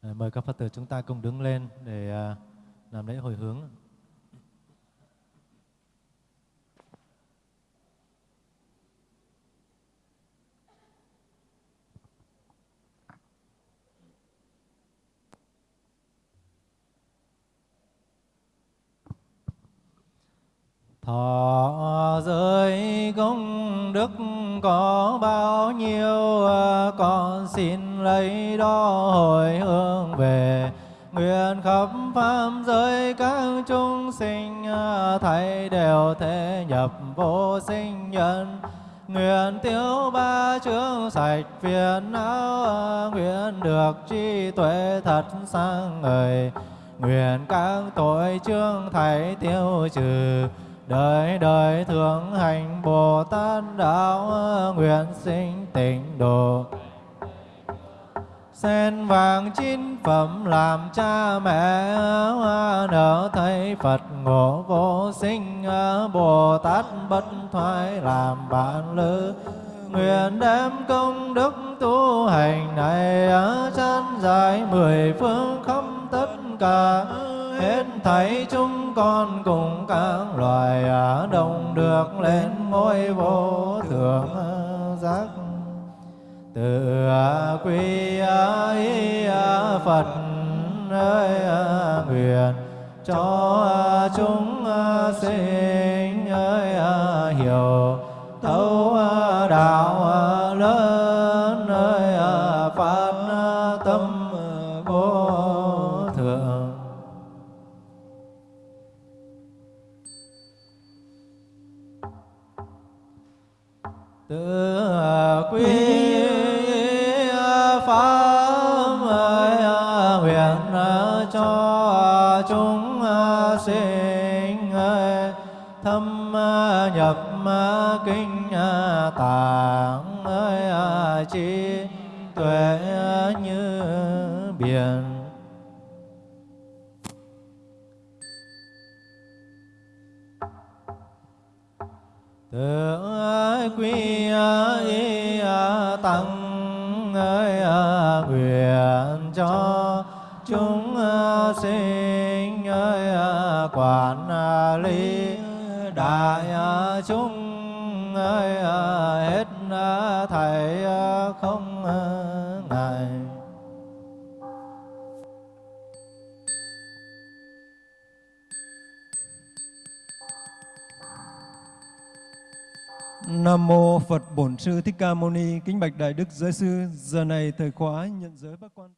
Ờ, mời các Phật tử chúng ta cùng đứng lên để ờ, làm lễ hồi hướng. Thọ giới công đức có bao nhiêu à, con xin lấy đó hồi hướng về. Nguyện khắp pháp giới các chúng sinh à, thầy đều thể nhập vô sinh nhân. Nguyện tiêu ba chướng sạch phiền não à, nguyện được trí tuệ thật sang người nguyện các tội chương thầy tiêu trừ đời đời thượng hành Bồ Tát đạo, nguyện sinh tịnh độ. Sen vàng chín phẩm làm cha mẹ, nở thấy Phật ngộ vô sinh Bồ Tát bất thoái làm bạn lữ. Nguyện đem công đức tu hành này, chán dài mười phương khắp tất cả hết thảy chúng con cùng các loài đồng được lên ngôi vô thượng giác. Từ quy y Phật ơi nguyện, cho chúng sinh ơi hiểu thấu đạo kinh à, tạng ơi à, trí tuệ như biển. Tự quy à, y tăng ơi nguyện cho chúng sinh ơi quản lý đại à, chúng ơi hết thảy không ngài Nam mô Phật Bổn Sư Thích Ca Mâu Ni. Kính bạch Đại Đức Giới Sư, giờ này thời khóa nhận giới bác quan.